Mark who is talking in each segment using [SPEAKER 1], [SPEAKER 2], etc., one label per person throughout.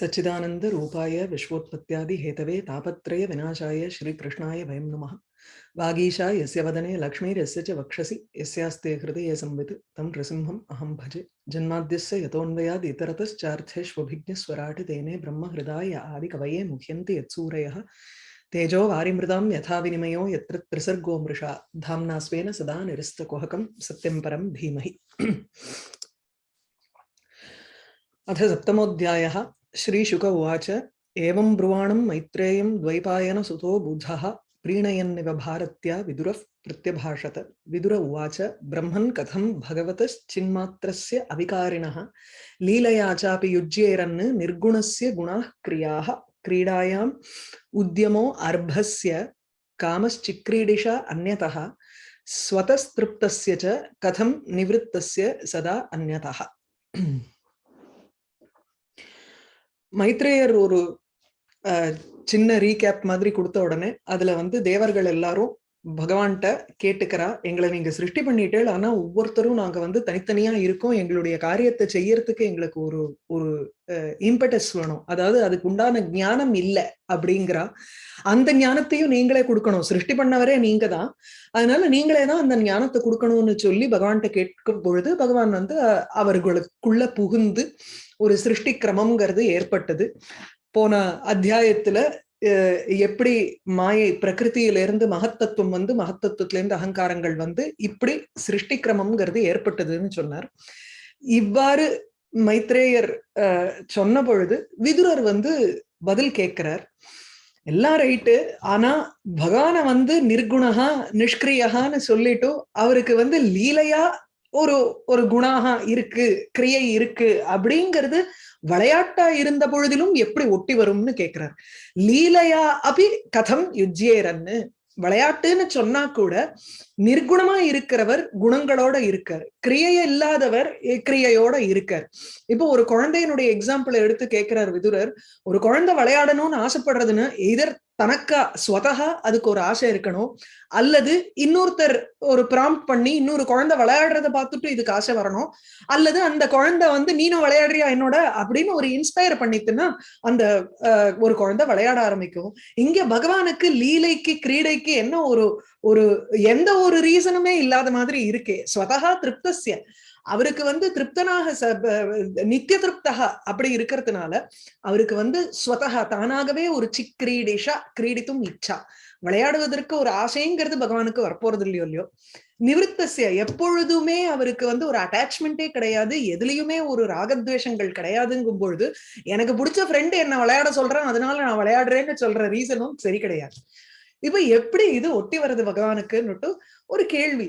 [SPEAKER 1] सच्चिदानन्दरूपाय विश्वोत्पत्त्यादिहेतवे तापत्रयविनाशाय श्रीकृष्णाय वयं नमः। वागीशा यस्य वदने च वक्षसि, यस्यास्ते हृदये संवित्, तं नृसिंहम् अहं भजे। जन्माद्यस्य यतोऽन्वयाद् इतरतश्चार्थेष्वभिज्ञस्वराट् तेने ब्रह्महृदाय आदिकवये मुह्यन्ति यत्सूरयः। तेजो वारिमृदां यथा विनिमयो, यत्र त्रिसर्गो मृषा। धाम्ना स्वेन सदा निरस्तकुहकं, सत्यं परं धीमहि। अथ सप्तमोऽध्यायः। श्रीशुक उवाच एवं ब्रुवाणं मैत्रेयं द्वैपायनसुतो बुधः, प्रीणयन्निव भारत्या विदुरः प्रत्यभाषत। विदुर उवाच, ब्रह्मन् कथं भगवतश्चिन्मात्रस्य अविकारिणः? लीलया चापि युज्येरन् निर्गुणस्य गुणाः क्रियाः। क्रीडायाम् उद्यमो अर्भस्य कामश्चिक्रीडिशा अन्यतः। स्वतस्तृप्तस्य च कथं निवृत्तस्य सदा अन्यतः। மைத்ரேயர் ஒரு சின்ன ரீகேப் மாதிரி கொடுத்த உடனே அதுல வந்து தேவர்கள் எல்லாரும் பகவான்கிட்ட கேட்டுக்கிறா. எங்களை நீங்க சிருஷ்டி பண்ணிட்டேள் ஆனா ஒவ்வொருத்தரும் நாங்க வந்து தனித்தனியா இருக்கோம். எங்களுடைய காரியத்தை செய்யறதுக்கு எங்களுக்கு ஒரு ஒரு இம்பட்டஸ் வேணும். அதாவது அதுக்கு உண்டான ஞானம் இல்லை அப்படிங்கிறா. அந்த ஞானத்தையும் நீங்களே கொடுக்கணும். சிருஷ்டி பண்ணவரே நீங்க தான். அதனால நீங்களே தான் அந்த ஞானத்தை கொடுக்கணும்னு சொல்லி பகவான்கிட்ட கேட்கும் பொழுது பகவான் வந்து அவர்களுக்குள்ள புகுந்து ஒரு சிருஷ்டி கிரமம்ங்கிறது ஏற்பட்டது. போன அத்தியாயத்துல எப்படி மாயை பிரகிருத்தியிலிருந்து மகத்தத்துவம் வந்து மகத்தத்துவத்திலேருந்து அகங்காரங்கள் வந்து இப்படி சிருஷ்டி கிரமம்ங்கிறது ஏற்பட்டதுன்னு சொன்னார். இவ்வாறு மைத்ரேயர் சொன்ன பொழுது விதுரர் வந்து பதில் கேட்கிறார். எல்லாம் ரைட்டு ஆனா பகவான வந்து நிர்குணகா நிஷ்கிரியகான்னு சொல்லிட்டும் அவருக்கு வந்து லீலையா ஒரு ஒரு குணாக இருக்கு கிரியை இருக்கு அப்படிங்கிறது விளையாட்டா இருந்த பொழுதிலும் எப்படி ஒட்டி வரும்னு கேக்குறார். லீலையா அபி கதம் யுஜ்யேரன்னு. விளையாட்டுன்னு சொன்னா கூட நிர்குணமா இருக்கிறவர் குணங்களோட இருக்கார். கிரியை இல்லாதவர் கிரியையோட இருக்கார். இப்போ ஒரு குழந்தையினுடைய எக்ஸாம்பிள் எடுத்து கேட்கிறார் விதுரர். ஒரு குழந்தை விளையாடணும்னு ஆசைப்படுறதுன்னு எதர் தனக்கா ஸ்வதகா அதுக்கு ஒரு ஆசை இருக்கணும். அல்லது இன்னொருத்தர் ஒரு ப்ராம்ப்ட் பண்ணி இன்னொரு குழந்தை விளையாடுறத பார்த்துட்டு இதுக்கு ஆசை வரணும். அல்லது அந்த குழந்தை வந்து நீனும் விளையாடுறியா என்னோட? அப்படின்னு ஒரு இன்ஸ்பயர் பண்ணிட்டுன்னா அந்த ஒரு குழந்தை விளையாட ஆரம்பிக்கும். இங்க பகவானுக்கு லீலைக்கு கிரீடைக்கு என்ன ஒரு ஒரு எந்த ஒரு ரீசனுமே இல்லாத மாதிரி இருக்கே. ஸ்வதகா திருப்தசிய அவருக்கு வந்து திருப்தனாக நித்திய திருப்தகா அப்படி இருக்கிறதுனால அவருக்கு வந்து ஸ்வதகா தானாகவே ஒரு சிக் கிரீடிஷா கிரீடித்தும் இச்சா. விளையாடுவதற்கு ஒரு ஆசைங்கிறது பகவானுக்கு வரப்போறது இல்லையோ. இல்லையோ நிவிருத்தசிய எப்பொழுதுமே அவருக்கு வந்து ஒரு அட்டாச்மெண்டே கிடையாது எதுலயுமே ஒரு ராகத்வேஷங்கள் கிடையாதுங்கும் பொழுது எனக்கு பிடிச்ச ஃப்ரெண்டு என்ன விளையாட சொல்றான் அதனால நான் விளையாடுறேன்னு சொல்ற ரீசனும் சரி கிடையாது. இப்ப எப்படி இது ஒட்டி வருது பகவானுக்குன்னுட்டு ஒரு கேள்வி.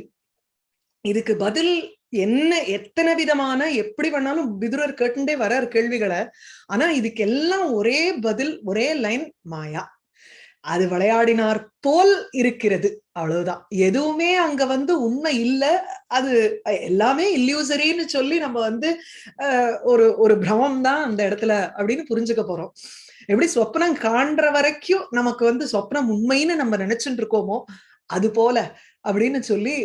[SPEAKER 1] இதுக்கு பதில் என்ன எத்தனை விதமான எப்படி பண்ணாலும் விதுரர் கேட்டுண்டே வரார் கேள்விகளை. ஆனா இதுக்கு எல்லாம் ஒரே பதில் ஒரே லைன் மாயா. அது விளையாடினார் போல் இருக்கிறது. அவ்வளவுதான். எதுவுமே அங்க வந்து உண்மை இல்ல. அது எல்லாமே இல்லியூசரின்னு சொல்லி நம்ம வந்து ஒரு ஒரு பிரமம் தான் அந்த இடத்துல அப்படின்னு புரிஞ்சுக்க போறோம். எப்படி சொப்னம் காண்ற வரைக்கும் நமக்கு வந்து சொப்னம் உண்மைன்னு நம்ம நினைச்சுட்டு இருக்கோமோ அது போல அப்படின்னு சொல்லி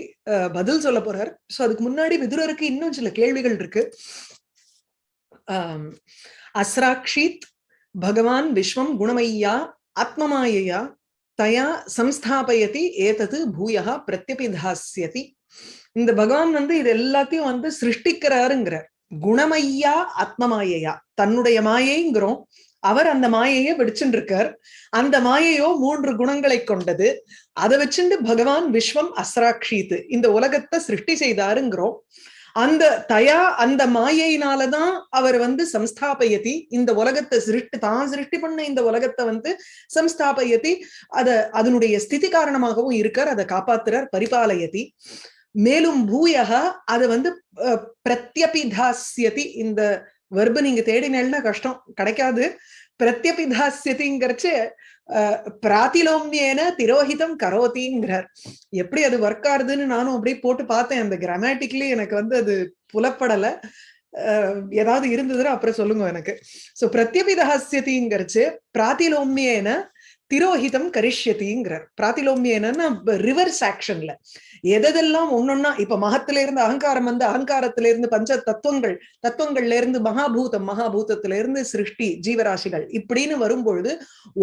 [SPEAKER 1] பதில் சொல்ல போறார். சோ அதுக்கு முன்னாடி விதுரருக்கு இன்னும் சில கேள்விகள் இருக்கு. ஆஹ் அஸ்ராக்ஷித் பகவான் விஸ்வம் குணமையா ஆத்மமாயையா தயா சம்ஸ்தாபயதி ஏதது பூயா பிரத்யபிதாசியதி இந்த பகவான் வந்து இது எல்லாத்தையும் வந்து சிருஷ்டிக்கிறாருங்கிறார். குணமையா ஆத்மமாயையா. தன்னுடைய மாயைங்கிறோம். அவர் அந்த மாயையை வெடிச்சுட்டு இருக்கார் அந்த மாயையோ மூன்று குணங்களை கொண்டது. அதை வச்சுட்டு பகவான் விஸ்வம் அஸ்ராட்சித்து இந்த உலகத்தை சிருஷ்டி செய்தாருங்கிறோம். அந்த தயா அந்த மாயையினாலதான் அவர் வந்து சம்ஸ்தாபயதி. இந்த உலகத்தை சிருஷ்டி தான் சிருஷ்டி பண்ண இந்த உலகத்தை வந்து சம்ஸ்தாபயதி. அத அதனுடைய ஸ்திதி காரணமாகவும் இருக்கார். அதை காப்பாத்துறார் பரிபாலயதி. மேலும் பூயக அதை வந்து பிரத்யபிதாசியதி இந்த வெர்பு நீங்க தேடினேன்னா கஷ்டம். கிடைக்காது. பிரத்யபிதாசியதிங்கிறச்சு பிராத்திலோம்யேன திரோஹிதம் கரோத்திங்கிறார் எப்படி அது ஒர்க் ஆகுதுன்னு நானும் அப்படியே போட்டு பார்த்தேன். அந்த கிராமட்டிக்லி எனக்கு வந்து அது புலப்படல. ஏதாவது இருந்ததுன்னா அப்புறம் சொல்லுங்க எனக்கு. சோ பிரத்யபிதாசியதிங்கிறச்சு பிராத்திலோமியேன திரோஹிதம் கரிஷ்யத்திங்கிறார் பிராத்திலோமியம் என்னன்னா ரிவர்ஸ் ஆக்ஷன்ல எதெல்லாம் ஒன்னொன்னா இப்ப மகத்துல இருந்து அகங்காரம் வந்து அகங்காரத்துல இருந்து பஞ்ச தத்துவங்கள் தத்துவங்கள்ல இருந்து மகாபூதம் மகாபூதத்துல இருந்து சிருஷ்டி ஜீவராசிகள் இப்படின்னு வரும்பொழுது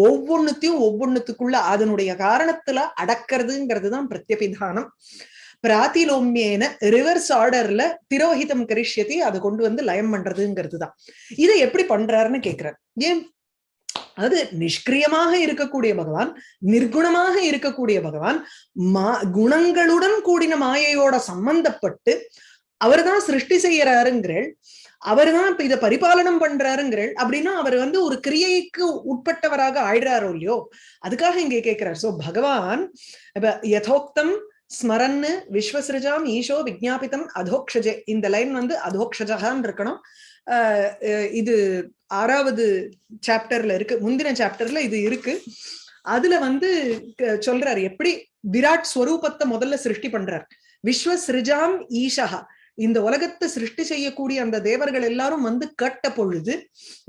[SPEAKER 1] ஒவ்வொன்னுத்தையும் ஒவ்வொன்னுத்துக்குள்ள அதனுடைய காரணத்துல அடக்கிறதுங்கிறது தான் பிரத்யபிதானம் பிராத்திலோமியேன ரிவர்ஸ் ஆர்டர்ல திரோஹிதம் கரிஷ்யத்தை அதை கொண்டு வந்து லயம் பண்றதுங்கிறது தான் இதை எப்படி பண்றாருன்னு கேக்குறாரு ஏன் அது நிஷ்கிரியமாக இருக்கக்கூடிய பகவான் நிர்குணமாக இருக்கக்கூடிய பகவான் மா குணங்களுடன் கூடின மாயையோட சம்பந்தப்பட்டு அவர்தான் சிருஷ்டி செய்யறாருங்கிறள் அவர்தான் இப்ப இதை பரிபாலனம் பண்றாருங்கிறள் அப்படின்னா அவர் வந்து ஒரு கிரியைக்கு உட்பட்டவராக ஆயிடுறாரோ இல்லையோ அதுக்காக இங்கே கேட்கிறார். சோ பகவான் இப்ப யதோக்தம் ஸ்மரன்னு விஸ்வசிருஜாம் ஈஷோ விஜாபித்தம் அதோக்ஷஜே இந்த லைன் வந்து அதோக்ஷஜகான் இருக்கணும். இது ஆறாவது சாப்டர்ல இருக்கு. முந்தின சாப்டர்ல இது இருக்கு. அதுல வந்து சொல்றாரு எப்படி விராட் ஸ்வரூபத்தை முதல்ல சிருஷ்டி பண்றார். விஸ்வ சிருஜாம் ஈஷா இந்த உலகத்தை சிருஷ்டி செய்யக்கூடிய அந்த தேவர்கள் எல்லாரும் வந்து கேட்ட பொழுது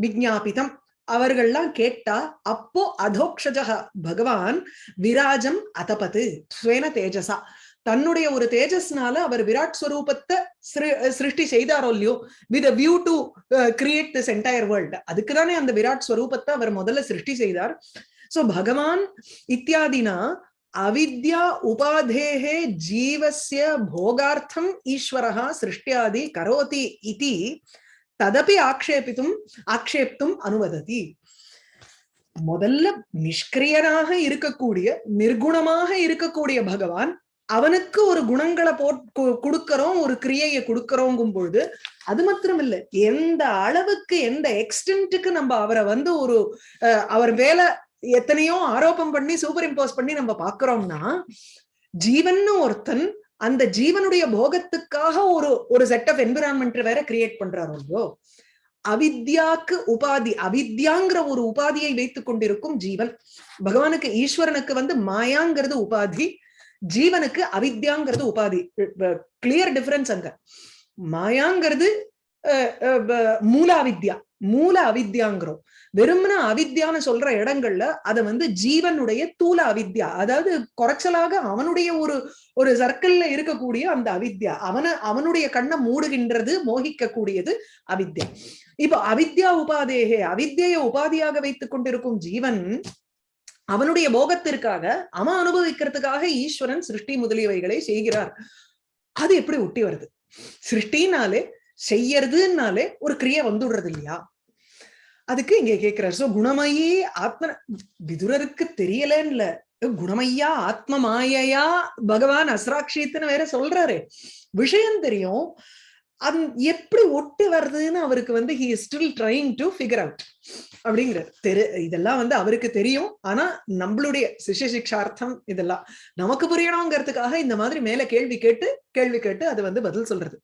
[SPEAKER 1] விஜாபிதம் அவர்கள்லாம் கேட்டா அப்போ அதோக்ஷஜக பகவான் விராஜம் அதபது ஸ்வேன தேஜசா. தன்னுடைய ஒரு தேஜஸ்னால அவர் விராட் ஸ்வரூபத்தை சிருஷ்டி செய்தாரோ இல்லையோ with view to create this entire world அதுக்குதானே அந்த விராட் ஸ்வரூபத்தை அவர் முதல்ல சிருஷ்டி செய்தார். சோ பகவான் இத்தியாதினா அவித்யா உபாதேகே ஜீவசிய போகார்த்தம் ஈஸ்வரகா சிருஷ்டியாதி கரோதி இதி ததப்பி ஆக்ஷேபித்தும் ஆக்ஷேப்தும் அனுவததி. முதல்ல நிஷ்கிரியனாக இருக்கக்கூடிய நிர்குணமாக இருக்கக்கூடிய பகவான் அவனுக்கு ஒரு குணங்களை போட் கொடுக்கறோம் ஒரு கிரியையை கொடுக்கறோங்கும் பொழுது அது மாத்திரம் இல்ல எந்த அளவுக்கு எந்த எக்ஸ்டென்ட்டுக்கு நம்ம அவரை வந்து ஒரு அவர் வேலை எத்தனையோ ஆரோப்பம் பண்ணி சூப்பர் இம்போஸ் பண்ணி நம்ம பாக்குறோம்னா ஜீவன்னு ஒருத்தன் அந்த ஜீவனுடைய போகத்துக்காக ஒரு ஒரு செட் ஆஃப் என்விரான்மெண்ட் வேற கிரியேட் பண்றாரோ இல்லையோ அவித்யாக்கு உபாதி அவித்யாங்கிற ஒரு உபாதியை வைத்துக் கொண்டிருக்கும் ஜீவன் பகவானுக்கு ஈஸ்வரனுக்கு வந்து மாயாங்கிறது உபாதி ஜீவனுக்கு அவித்யாங்கிறது உபாதி. கிளியர் டிஃபரன்ஸ் அங்க. மாயாங்கிறது மூல அவித்யா. மூல அவித்யாங்கிறோம். வெறும்னா அவித்யான்னு சொல்ற இடங்கள்ல அதை வந்து ஜீவனுடைய தூல அவித்யா அதாவது குறைச்சலாக அவனுடைய ஒரு ஒரு சர்க்கிள்ல இருக்கக்கூடிய அந்த அவித்யா அவன அவனுடைய கண்ணை மூடுகின்றது மோகிக்க கூடியது அவித்யா. இப்ப அவித்யா உபாதேகே அவித்தியை உபாதியாக வைத்துக் கொண்டிருக்கும் ஜீவன் அவனுடைய போகத்திற்காக அவன் அனுபவிக்கிறதுக்காக ஈஸ்வரன் சிருஷ்டி முதலியவைகளை செய்கிறார். அது எப்படி ஒட்டி வருது? சிருஷ்டினாலே செய்யறதுனாலே ஒரு கிரியை வந்துடுறது இல்லையா? அதுக்கு இங்க கேக்குறாரு சோ குணமயி ஆத்ம விதுரருக்கு தெரியலன்னு குணமையா ஆத்ம மாயையா பகவான் அஸ்ராட்சித்துன்னு வேற சொல்றாரு. விஷயம் தெரியும். அது எப்படி ஒட்டி வருதுன்னு அவருக்கு வந்து he still trying to figure out அப்படிங்கிறார். தெரு இதெல்லாம் வந்து அவருக்கு தெரியும். ஆனா நம்மளுடைய சிஷ்ய சிக்ஷார்த்தம் இதெல்லாம் நமக்கு புரியணுங்கிறதுக்காக இந்த மாதிரி மேல கேள்வி கேட்டு கேள்வி கேட்டு அது வந்து பதில் சொல்றது.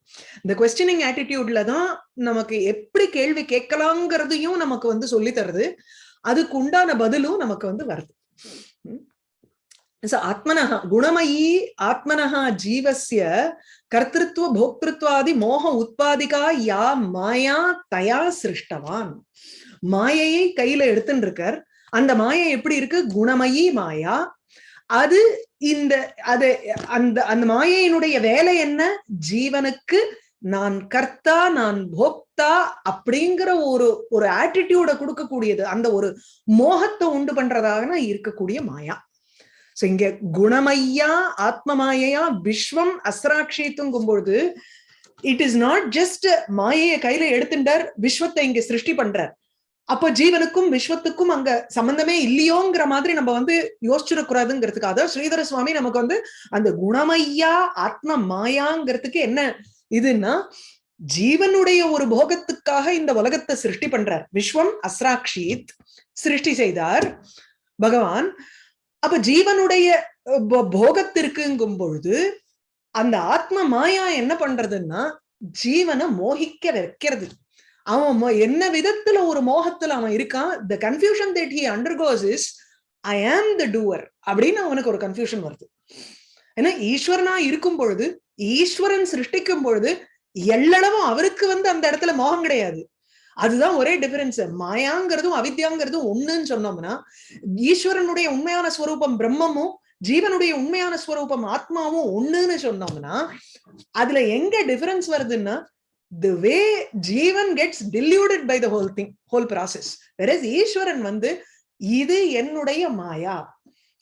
[SPEAKER 1] இந்த கொஸ்டினிங் ஆட்டிடியூட்ல தான் நமக்கு எப்படி கேள்வி கேட்கலாங்கிறதையும் நமக்கு வந்து சொல்லி தருது அதுக்கு உண்டான பதிலும் நமக்கு வந்து வருது. ஆத்மனஹ குணமயி ஆத்மனஹா ஜீவசிய கர்த்திருவ போக்திருத்வாதி மோக உத்பாதிகா யா மாயா தயா சிருஷ்டவான் மாயையை கையில எடுத்துட்டு இருக்கார் அந்த மாயை எப்படி இருக்கு? குணமயி மாயா அது இந்த அது அந்த அந்த மாயையினுடைய வேலை என்ன? ஜீவனுக்கு நான் கர்த்தா நான் போக்தா அப்படிங்கிற ஒரு ஒரு ஆட்டிடியூட கொடுக்கக்கூடியது. அந்த ஒரு மோகத்தை உண்டு பண்றதாக இருக்கக்கூடிய மாயா. சோ இங்க குணமையா ஆத்மமாயையா விஸ்வம் அஸ்ராட்சித்துங்கும் பொழுது இட் இஸ் நாட் ஜஸ்ட் மாயையை கையில எடுத்துட்டார் விஸ்வத்தை இங்க சிருஷ்டி பண்றார். அப்போ ஜீவனுக்கும் விஸ்வத்துக்கும் அங்க சம்பந்தமே இல்லையோங்கிற மாதிரி நம்ம வந்து யோசிச்சிடக்கூடாதுங்கிறதுக்காக ஸ்ரீதர சுவாமி நமக்கு வந்து அந்த குணமையா ஆத்ம மாயாங்கிறதுக்கு என்ன இதுன்னா ஜீவனுடைய ஒரு போகத்துக்காக இந்த உலகத்தை சிருஷ்டி பண்றார். விஸ்வம் அஸ்ராக்ஷித் சிருஷ்டி செய்தார். பகவான் அப்ப ஜீவனுடைய போகத்திற்குங்கும் பொழுது அந்த ஆத்ம மாயா என்ன பண்றதுன்னா ஜீவனை மோகிக்க வைக்கிறது. அவன் என்ன விதத்துல ஒரு மோகத்துல அவன் இருக்கான்? The confusion that he undergoes is I am the doer அப்படின்னு அவனுக்கு ஒரு கன்ஃபியூஷன் வருது. ஏன்னா ஈஸ்வரனா இருக்கும் பொழுது ஈஸ்வரன் சிருஷ்டிக்கும் பொழுது எல்லளவும் அவருக்கு வந்து அந்த இடத்துல மோகம் கிடையாது. அதுதான் ஒரே டிஃபரன்ஸ் மாயாங்கிறதும் அவித்யாங்கிறதும் ஒண்ணுன்னு சொன்னோம்னா ஈஸ்வரனுடைய உண்மையான ஸ்வரூபம் பிரம்மமும் ஜீவனுடைய உண்மையான ஸ்வரூபம் ஆத்மாவும் ஒண்ணுன்னு சொன்னோம்னா அதுல எங்க டிஃபரன்ஸ் வருதுன்னா the way Jeevan gets diluted by the whole thing whole process versus Eswaran வந்து இது என்னுடைய மாயா.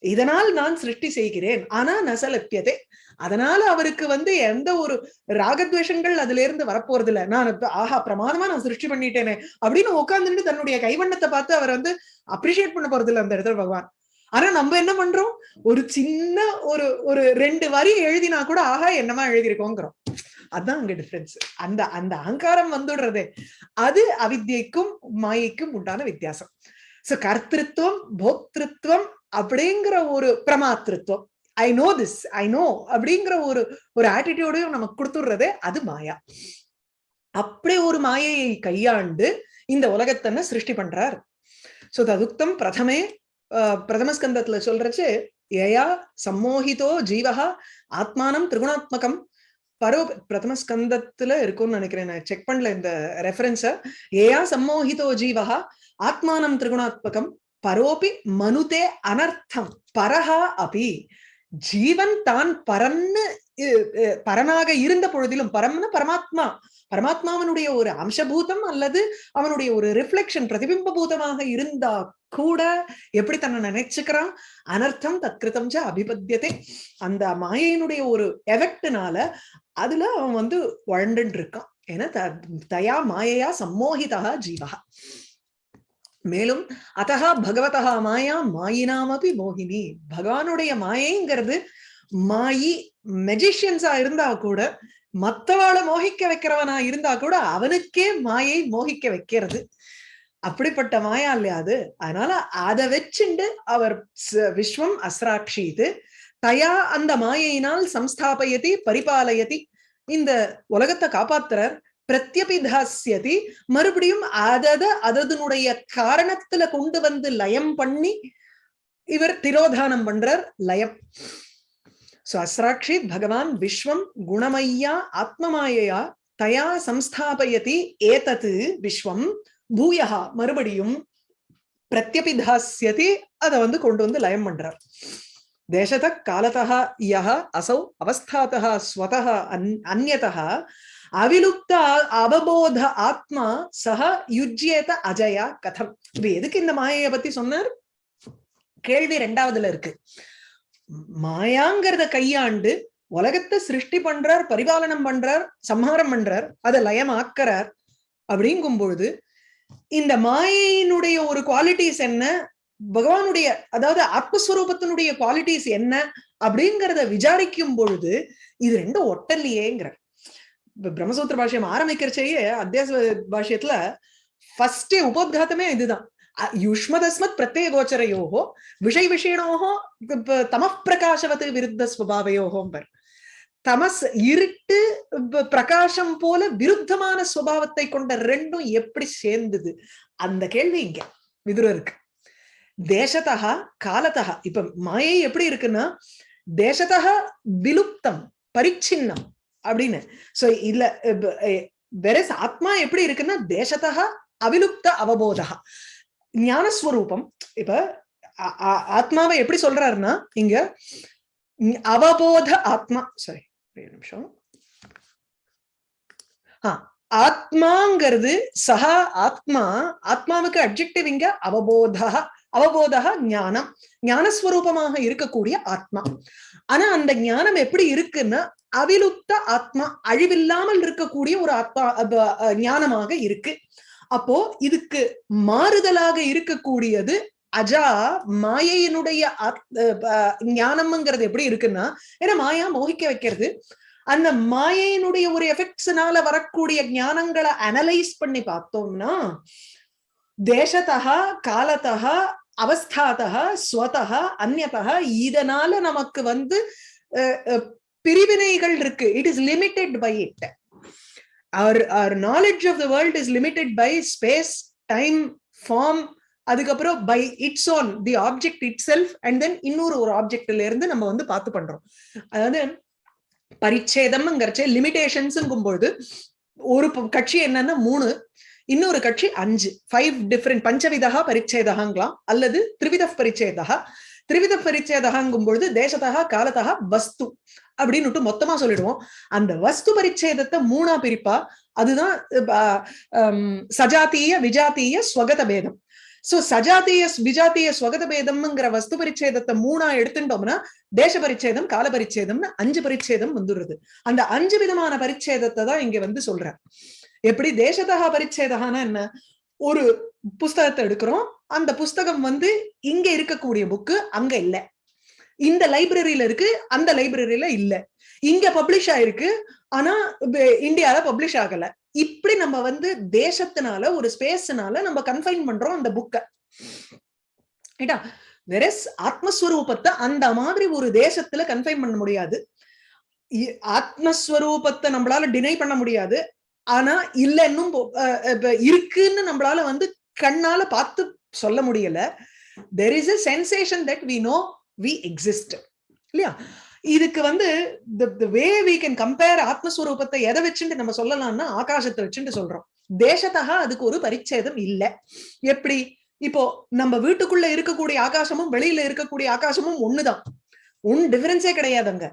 [SPEAKER 1] இதனால் நான் சிருஷ்டி செய்கிறேன். ஆனா நசலப்பியதே அதனால அவருக்கு வந்து எந்த ஒரு ராகத்வேஷங்கள் அதுல இருந்து வரப்போறது இல்ல நான் ஆஹா பிரமாதமா நான் சிருஷ்டி பண்ணிட்டேனே அப்படின்னு உட்கார்ந்துட்டு தன்னுடைய கைவண்ணத்தை பார்த்து அவர் வந்து அப்ரிஷியேட் பண்ண போறது இல்லை அந்த இடத்துல பகவான். ஆனா நம்ம என்ன பண்றோம்? ஒரு சின்ன ஒரு ஒரு ரெண்டு வரி எழுதினா கூட ஆஹா என்னமா எழுதியிருக்கோங்கிறோம். அதான் அங்க டிஃபரன்ஸ் அந்த அந்த அகங்காரம் வந்துடுறது. அது அவித்யைக்கும் மாயைக்கும் உண்டான வித்தியாசம். சோ கர்த்திருவம் போக்திருத்துவம் அப்படிங்கிற ஒரு பிரமாத்திருவம் I know this I know அப்படிங்கிற ஒரு ஒரு ஆட்டிடியூடையும் நமக்கு கொடுத்துடுறதே அது மாயா. அப்படி ஒரு மாயையை கையாண்டு இந்த உலகத்தன்ன சிருஷ்டி பண்றார். சோ ததுக்தம் பிரதமே பிரதம ஸ்கந்தத்துல சொல்றச்சு ஏயா சம்மோகிதோ ஜீவகா ஆத்மானம் திரிகுணாத்மகம். பரோ பிரதம ஸ்கந்தத்துல இருக்கும்னு நினைக்கிறேன் நான். செக் பண்ணல இந்த ரெஃபரன்ஸ ஏயா சம்மோகிதோ ஜீவகா ஆத்மானம் திரிகுணாத்மகம். பரோபி மனுதே அனர்த்தம். பரஹா அபி. ஜீவன் தான் பரன்னு பரனாக இருந்த பொழுதிலும் பரம்னு பரமாத்மா பரமாத்மாவனுடைய ஒரு அம்சபூதம் அல்லது அவனுடைய ஒரு ரிஃப்ளெக்ஷன் பிரதிபிம்ப பூதமாக இருந்தா கூட எப்படி தன்னை நினைச்சுக்கிறான்? அனர்த்தம் தத்கிருத்தம் ச அபிபத்தியதே. அந்த மாயையினுடைய ஒரு எஃபெக்ட்னால அதுல அவன் வந்து வழண்டு இருக்கான். ஏன்னா தயா மாயையா சம்மோகிதா ஜீவகா மேலும் அத்தகா பகவதா மாயா மாயினாமபி மோகினி. பகவானுடைய மாயைங்கிறது மாயி மெஜிஷியன்ஸா இருந்தா கூட மத்தவாளை மோகிக்க வைக்கிறவனா இருந்தா கூட அவனுக்கே மாயை மோகிக்க வைக்கிறது. அப்படிப்பட்ட மாயா இல்லையா அது? அதனால அதை வச்சுண்டு அவர் விஸ்வம் அஸ்ராட்சிது தயா அந்த மாயையினால் சம்ஸ்தாபயதி பரிபாலயதி இந்த உலகத்தை காப்பாத்துறார். பிரத்யபிதாசியதி மறுபடியும் அதத அதனுடைய காரணத்துல கொண்டு வந்து லயம் பண்ணி இவர் திரோதானம் பண்றார் லயம். சோ அஸ்ராட்சி பகவான் விஸ்வம் குணமையா ஆத்மமாயையா தயா சம்ஸ்தாபயதி ஏதத்து விஸ்வம் பூயகா மறுபடியும் பிரத்யபிதாசியதி அதை வந்து கொண்டு வந்து லயம் பண்றார். தேசத காலத்தா யஹ அசௌ அவஸ்தாத்தா ஸ்வதா அன் அந்நதா அவிலுப்த அவபோத ஆத்மா சக யுஜ்யேத அஜயா கதம். இப்ப எதுக்கு இந்த மாயைய பத்தி சொன்னார்? கேள்வி ரெண்டாவதுல இருக்கு. மாயாங்கிறத கையாண்டு உலகத்தை சிருஷ்டி பண்றார் பரிபாலனம் பண்றார் சம்ஹாரம் பண்றார் அதை லயமாக்கிறார் அப்படிங்கும் பொழுது இந்த மாயையினுடைய ஒரு குவாலிட்டிஸ் என்ன? பகவானுடைய அதாவது ஆத்மஸ்வரூபத்தினுடைய குவாலிட்டிஸ் என்ன? அப்படிங்கிறத விசாரிக்கும் பொழுது இது ரெண்டும் ஒட்டல்லையேங்கிற பிரம்மசூத்திர பாஷ்யம் ஆரம்பிக்கிறச்சேயே அத்தியாச பாஷ்யத்துல ஃபர்ஸ்டே உபோத்காத்தமே இதுதான். யுஷ்மதஸ்மத் பிரத்யேக கோச்சரையோகோ விஷய விஷயனோகோ தமப்பிரகாசவத்து விருத்த ஸ்வபாவையோகோம்பர் தமஸ் இருட்டு பிரகாசம் போல விருத்தமான சுவாவத்தை கொண்ட ரெண்டும் எப்படி சேர்ந்தது? அந்த கேள்வி இங்க விதுரருக்கு. தேசத்தா காலத்தா இப்ப மாயை எப்படி இருக்குன்னா தேசத்தா விலுப்தம் பரிச்சின்னம் அப்படின்னு. சோ இல்ல வெரஸ் ஆத்மா எப்படி இருக்குன்னா தேசத்தா அவிலுப்த அவபோதா ஞானஸ்வரூபம் இப்ப ஆத்மாவை எப்படி சொல்றாருன்னா இங்க அவபோத ஆத்மா சாரி நிமிஷம். ஆத்மாங்கிறது சஹா ஆத்மா ஆத்மாவுக்கு அப்ஜெக்டிவ் இங்க அவபோதா அவபோதக ஞானம். ஞானஸ்வரூபமாக இருக்கக்கூடிய ஆத்மா. ஆனா அந்த ஞானம் எப்படி இருக்குன்னா அவிலுப்த ஆத்மா அழிவில்லாமல் இருக்கக்கூடிய ஒரு ஆத்மா ஞானமாக இருக்கு. அப்போ இதுக்கு மாறுதலாக இருக்கக்கூடியது அஜா மாயையினுடைய ஞானம்ங்கிறது எப்படி இருக்குன்னா ஏன்னா மாயா மோகிக்க வைக்கிறது. அந்த மாயையினுடைய ஒரு எஃபெக்ட்ஸ்னால வரக்கூடிய ஞானங்களை அனலைஸ் பண்ணி பார்த்தோம்னா தேசத்தகா காலத்தகா அவஸ்தாதா ஸ்வதகா அந்நதகா இதனால நமக்கு வந்து பிரிவினைகள் இருக்கு. It is limited by it our our knowledge of the world is limited by space time form அதுக்கப்புறம் by its own the object itself and then இன்னொரு ஒரு ஆப்ஜெக்ட்ல இருந்து நம்ம வந்து பார்த்து பண்றோம். அதாவது பரிச்சேதம்ங்கிறச்சே லிமிடேஷன்ஸுங்கும் பொழுது ஒரு கட்சி என்னன்னா மூணு. இன்னொரு கட்சி அஞ்சு. ஃபைவ் டிஃப்ரெண்ட் பஞ்சவிதா பரிச்சேதகாங்களாம் அல்லது திரிவித பரிச்சேதா திரிவித பரிச்சேதகாங்கும் பொழுது தேசத்தகா காலத்தகா வஸ்து அப்படின்னு மொத்தமா சொல்லிடுவோம். அந்த வஸ்து பரிச்சேதத்தை மூணா பிரிப்பா? அதுதான் சஜாத்திய விஜாத்திய ஸ்வகத பேதம். சோ சஜாத்திய விஜாத்திய ஸ்வகத பேதம்ங்கிற வஸ்து பரிச்சேதத்தை மூணா எடுத்துட்டோம்னா தேச பரிச்சேதம் கால பரிச்சேதம்னு அஞ்சு பரிச்சேதம் வந்துடுறது. அந்த அஞ்சு விதமான பரிச்சேதத்தை தான் இங்க வந்து சொல்ற எப்படி தேசதகா பரிச்சேதகானா என்ன? ஒரு புஸ்தகத்தை எடுக்கிறோம். அந்த புஸ்தகம் வந்து இங்க இருக்கக்கூடிய புக்கு அங்க இல்ல. இந்த லைப்ரரியில இருக்கு அந்த லைப்ரரியில இல்ல. இங்க பப்ளிஷ் ஆயிருக்கு. ஆனா இந்தியால பப்ளிஷ் ஆகல. இப்படி நம்ம வந்து தேசத்தினால ஒரு ஸ்பேஸ்னால நம்ம கன்ஃபைன் பண்றோம் அந்த புக்கை வெரஸ் ஆத்மஸ்வரூபத்தை அந்த மாதிரி ஒரு தேசத்துல கன்ஃபைன் பண்ண முடியாது. ஆத்மஸ்வரூபத்தை நம்மளால டினை பண்ண முடியாது. ஆனா இல்ல இன்னும் இருக்குன்னு நம்மளால வந்து கண்ணால பார்த்து சொல்ல முடியல. There is a sensation that we know we exist இல்லையா? இதுக்கு வந்து வே வி கேன் கம்பேர் ஆத்மஸ்வரூபத்தை எதை வச்சுட்டு நம்ம சொல்லலாம்னா ஆகாசத்தை வச்சுட்டு சொல்றோம். தேசத்தக அதுக்கு ஒரு பரிச்சேதம் இல்ல. எப்படி? இப்போ நம்ம வீட்டுக்குள்ள இருக்கக்கூடிய ஆகாசமும் வெளியில இருக்கக்கூடிய ஆகாசமும் ஒண்ணுதான். ஒன் டிஃபரன்ஸே கிடையாதுங்க.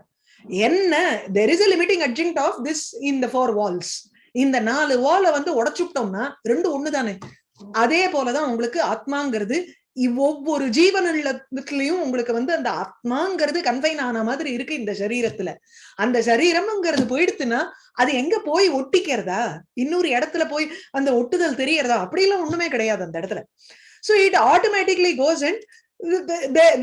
[SPEAKER 1] என்ன? There is a limiting adjunct of this in the four walls இந்த நாலு வாலை வந்து உடைச்சுட்டோம்னா ரெண்டு ஒண்ணுதானே? அதே போலதான் உங்களுக்கு ஆத்மாங்கிறது. ஒவ்வொரு ஜீவனிலத்திலையும் உங்களுக்கு வந்து அந்த ஆத்மாங்கிறது கன்ஃபைன் ஆன மாதிரி இருக்கு இந்த சரீரத்துல. அந்த சரீரம்ங்கிறது போயிடுத்துன்னா அது எங்க போய் ஒட்டிக்கிறதா? இன்னொரு இடத்துல போய் அந்த ஒட்டுதல் தெரியறதா? அப்படிலாம் ஒண்ணுமே கிடையாது அந்த இடத்துல. So it automatically goes and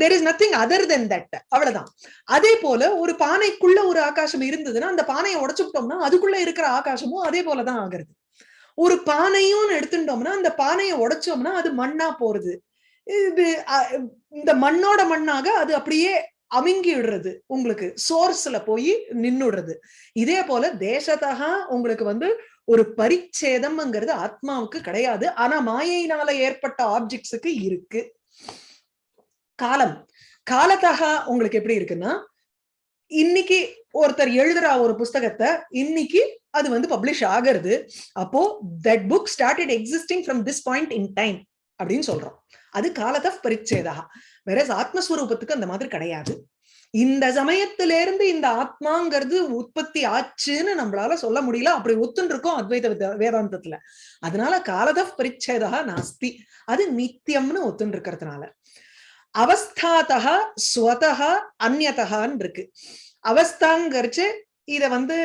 [SPEAKER 1] there is nothing other than that அவ்வளவுதான். அதே போல ஒரு பானைக்குள்ள ஒரு ஆகாசம் இருந்ததுன்னா அந்த பானையை உடைச்சுட்டோம்னா அதுக்குள்ள இருக்கிற ஆகாசமும் அதே போலதான் ஆகுறது. ஒரு பானையும் எடுத்துட்டோம்னா அந்த பானையை உடைச்சோம்னா அது மண்ணா போறது. இது இந்த மண்ணோட மண்ணாக அது அப்படியே அமுங்கி விடுறது. உங்களுக்கு சோர்ஸ்ல போய் நின்னுடுறது இதே போல தேசத்தகா உங்களுக்கு வந்து ஒரு பரிச்சேதம்ங்கிறது ஆத்மாவுக்கு கிடையாது. ஆனா மாயையினால ஏற்பட்ட ஆப்ஜெக்ட்ஸுக்கு இருக்கு. காலம். காலத்தகா உங்களுக்கு எப்படி இருக்குன்னா இன்னைக்கு ஒருத்தர் எழுதுற ஒரு புஸ்தகத்தை இன்னைக்கு அது வந்து பப்ளிஷ் ஆகிறது. அப்போ that book started existing from this point in time அப்படின்னு சொல்றோம். அது காலத்தை பரிச்சேதா. வேற ஆத்மஸ்வரூபத்துக்கு அந்த மாதிரி கிடையாது. இந்த சமயத்துல இருந்து இந்த ஆத்மாங்கிறது உற்பத்தி ஆச்சுன்னு நம்மளால சொல்ல முடியல. அப்படி ஒத்துன்னு இருக்கோம் அத்வைத வேதாந்தத்துல. அதனால காலத பரிச்சேதா நாஸ்தி. அது நித்தியம்னு ஒத்துன்னு இருக்கிறதுனால அவஸ்தாதா ஸ்வதா அந்நதகான்னு இருக்கு. அவஸ்தாங்கரிச்சு இத வந்து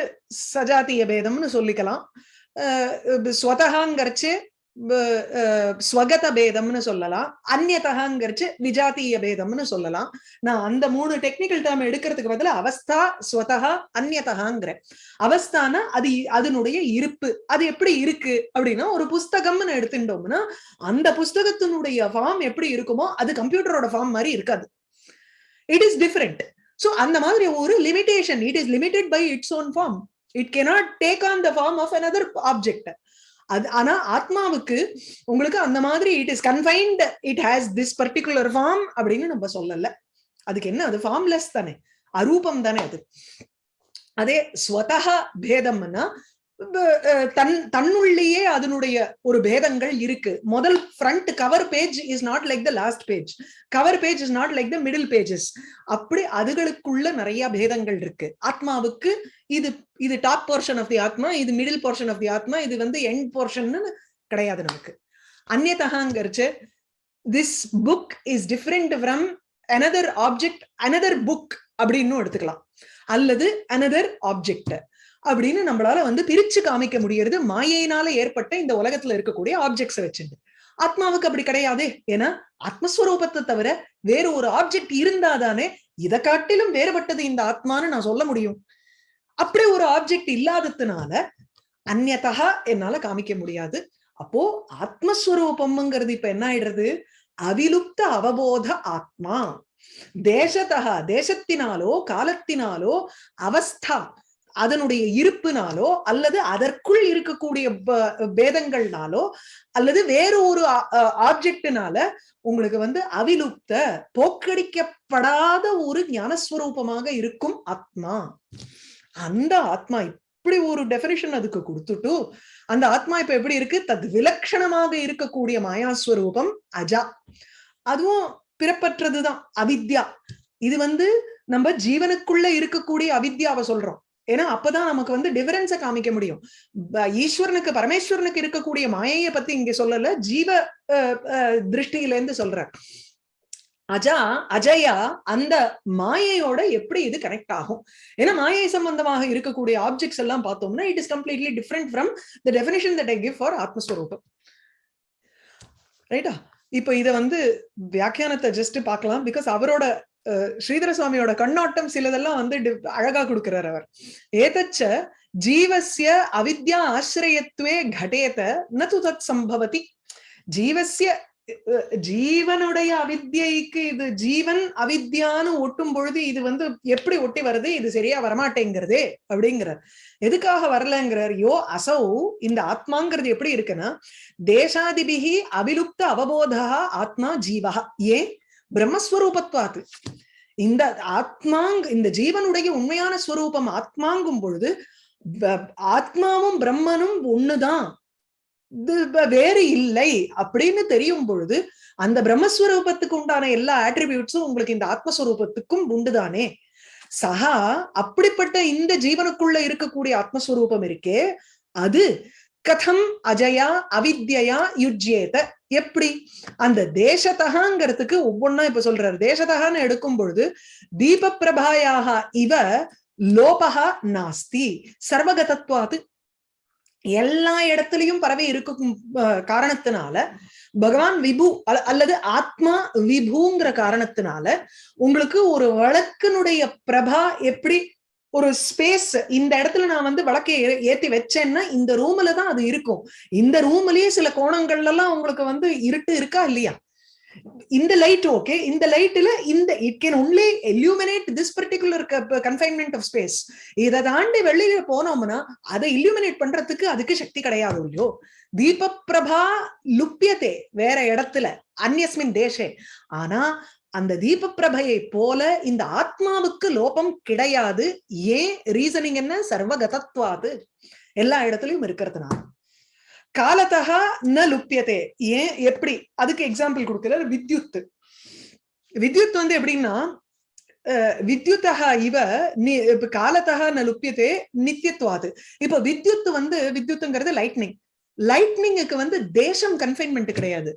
[SPEAKER 1] சஜாத்திய பேதம்னு சொல்லிக்கலாம். ஸ்வதகாங்கரிச்சு ஸ்வகத பேதம்னு சொல்லலாம். அந்நதகாங்கிறச்சு விஜாத்திய பேதம்னு சொல்லலாம். நான் அந்த மூணு டெக்னிக்கல் டேர்ம் எடுக்கிறதுக்கு பதில அவஸ்தா ஸ்வதகா அந்நியதகாங்கிறேன் அவஸ்தானா அது அதனுடைய இருப்பு. அது எப்படி இருக்கு அப்படின்னா ஒரு புஸ்தகம்னு எடுத்துட்டோம்னா அந்த புஸ்தகத்தினுடைய ஃபார்ம் எப்படி இருக்குமோ அது கம்ப்யூட்டரோட ஃபார்ம் மாதிரி இருக்காது. இட் இஸ் டிஃப்ரெண்ட் சோ அந்த மாதிரி ஒரு limitation it is limited by its own form it cannot take on the form of another object அது ஆனா ஆத்மாவுக்கு உங்களுக்கு அந்த மாதிரி it is confined it has this particular form அப்படின்னு நம்ம சொல்லல. அதுக்கு என்ன? அது ஃபார்ம்லெஸ் தானே. அரூபம் தானே அது. அதே ஸ்வதா பேதம்னா தன் தன்னுள்ளேயே அதனுடைய ஒரு பேதங்கள் இருக்கு. முதல் front cover page is not like the last page cover page is not like the middle pages அப்படி அதுகளுக்குள்ள நிறைய பேதங்கள் இருக்கு. ஆத்மாவுக்கு இது இது டாப் போர்ஷன் ஆஃப் தி ஆத்மா இது மிடில் போர்ஷன் ஆஃப் தி ஆத்மா இது வந்து எண்ட் போர்ஷன் கிடையாது நமக்கு. அந்நதகாங்கிறச்சு this book is different from another object another book அப்படின்னு எடுத்துக்கலாம். அல்லது அனதர் ஆப்ஜெக்ட் அப்படின்னு நம்மளால வந்து பிரிச்சு காமிக்க முடியறது மாயையினால ஏற்பட்ட இந்த உலகத்துல இருக்கக்கூடிய ஆப்ஜெக்ட்ஸை வச்சுட்டு ஆத்மாவுக்கு அப்படி கிடையாது. ஏன்னா ஆத்மஸ்வரூபத்தை தவிர வேற ஒரு ஆப்ஜெக்ட் இருந்தாதானே இதை காட்டிலும் வேறுபட்டது இந்த ஆத்மான்னு நான் சொல்ல முடியும். அப்படி ஒரு ஆப்ஜெக்ட் இல்லாததுனால அந்நதா என்னால காமிக்க முடியாது. அப்போ ஆத்மஸ்வரூபம்ங்கிறது இப்ப என்ன ஆயிடுறது? அவிலுப்த அவபோத ஆத்மா. தேசத்தகா தேசத்தினாலோ காலத்தினாலோ அவஸ்தா. அதனுடைய இருப்புனாலோ அல்லது அதற்குள் இருக்கக்கூடிய பேதங்கள்னாலோ அல்லது வேற ஒரு ஆப்ஜெக்டினால உங்களுக்கு வந்து அவிலுப்த போக்கடிக்கப்படாத ஒரு ஞானஸ்வரூபமாக இருக்கும் ஆத்மா. அந்த ஆத்மா இப்படி ஒரு டெபினிஷன் அதுக்கு கொடுத்துட்டு அந்த ஆத்மா இப்ப எப்படி இருக்கு? தத் விலட்சணமாக இருக்கக்கூடிய மாயாஸ்வரூபம் அஜா. அதுவும் பிறப்பற்றதுதான் அவித்யா. இது வந்து நம்ம ஜீவனுக்குள்ள இருக்கக்கூடிய அவித்யாவை சொல்றோம். ஏன்னா அப்பதான் நமக்கு வந்து டிஃபரன்ஸை காமிக்க முடியும். ஈஸ்வரனுக்கு பரமேஸ்வரனுக்கு இருக்கக்கூடிய மாயையை பத்தி இங்க சொல்லல ஜீவ திருஷ்டியில இருந்து சொல்ற அஜா அஜயா அந்த மாயையோட எப்படி இது கனெக்ட் ஆகும்? ஏன்னா மாயை சம்பந்தமாக இருக்கக்கூடிய ஆப்ஜெக்ட்ஸ் எல்லாம் பார்த்தோம்னா it is completely different from the definition that I give for ஆத்மஸ்வரூபம். ரைட்டா இப்ப இத வந்து வியாக்கியானத்தை ஜஸ்ட் பார்க்கலாம் பிகாஸ் அவரோட ஸ்ரீதர சுவாமியோட கண்ணோட்டம் சிலதெல்லாம் வந்து அழகா கொடுக்கிறார் அவர். ஏதச்ச ஜீவசிய அவித்யா ஆசிரியத்துவே கடேத நது தத் சம்பவதி. ஜீவசிய ஜீவனுடைய அவித்யைக்கு இது ஜீவன் அவித்யான்னு ஒட்டும் பொழுது இது வந்து எப்படி ஒட்டி வருது இது சரியா வரமாட்டேங்கிறதே அப்படிங்கிறார். எதுக்காக வரலங்கிறார்? யோ அசௌ இந்த ஆத்மாங்கிறது எப்படி இருக்குன்னா தேசாதிபிகி அபிலுப்த அவபோதா ஆத்மா ஜீவா ஏன்? பிரம்மஸ்வரூபத்வாத்து. இந்த ஆத்மாங் இந்த ஜீவனுடைய உண்மையான ஸ்வரூபம் ஆத்மாங்கும் பொழுது ஆத்மாவும் பிரம்மனும் ஒண்ணுதான். வேறு இல்லை அப்படின்னு தெரியும் பொழுது அந்த பிரம்மஸ்வரூபத்துக்கு உண்டான எல்லா ஆட்ரிபியூட்ஸும் உங்களுக்கு இந்த ஆத்மஸ்வரூபத்துக்கும் உண்டுதானே. சகா அப்படிப்பட்ட இந்த ஜீவனுக்குள்ள இருக்கக்கூடிய ஆத்மஸ்வரூபம் இருக்கே அது கதம் அஜயா அவித்யா யுஜ்யேத எப்படி? அந்த தேசத்தகாங்கிறதுக்கு ஒவ்வொன்னா இப்ப சொல்றாரு. தேசத்தகான்னு எடுக்கும் பொழுது தீப பிரபாயாக இவ லோபகா நாஸ்தி சர்வகதத்வாது எல்லா இடத்துலயும் பரவி இருக்கும் காரணத்தினால பகவான் விபு அல்லது ஆத்மா விபுங்கிற காரணத்தினால உங்களுக்கு ஒரு வழக்கினுடைய பிரபா எப்படி ஒரு ஸ்பேஸ் இந்த இடத்துல நான் வந்து வழக்கை ஏத்தி வச்சேன்னா இந்த ரூம்ல தான் அது இருக்கும். இந்த ரூம்லயே சில கோணங்கள்ல எல்லாம் உங்களுக்கு வந்து இருட்டு இருக்கா இல்லையா? இந்த லைட் ஓகே இந்த லைட்ல இந்த it can only illuminate this particular confinement of space இதை தாண்டி வெளியில போனோம்னா அதை இல்யூமினேட் பண்றதுக்கு அதுக்கு சக்தி கிடையாது இல்லையோ தீபப்பிரபா பிரபா லுப்பியதே வேற இடத்துல அந்நியஸ்மின் தேசே. ஆனா அந்த தீபப்பிரபையை போல இந்த ஆத்மாவுக்கு லோபம் கிடையாது. ஏன்? ரீசனிங் என்ன? சர்வகதத்வாது. எல்லா இடத்துலயும் இருக்கிறதுனால. காலத்தகா ந லுப்பியதே ஏன்? எப்படி? அதுக்கு எக்ஸாம்பிள் கொடுக்கிறார் வித்யுத் வித்யுத் வந்து எப்படின்னா அஹ், வித்யுத்தகா இவ நி- இப்ப காலத்தகா ந லுப்பியதே நித்தியத்துவாது இப்ப வித்யுத் வந்து வித்யுத்துங்கிறது லைட்னிங் லைட்னிங்குக்கு வந்து தேசம் கன்ஃபைன்மெண்ட் கிடையாது.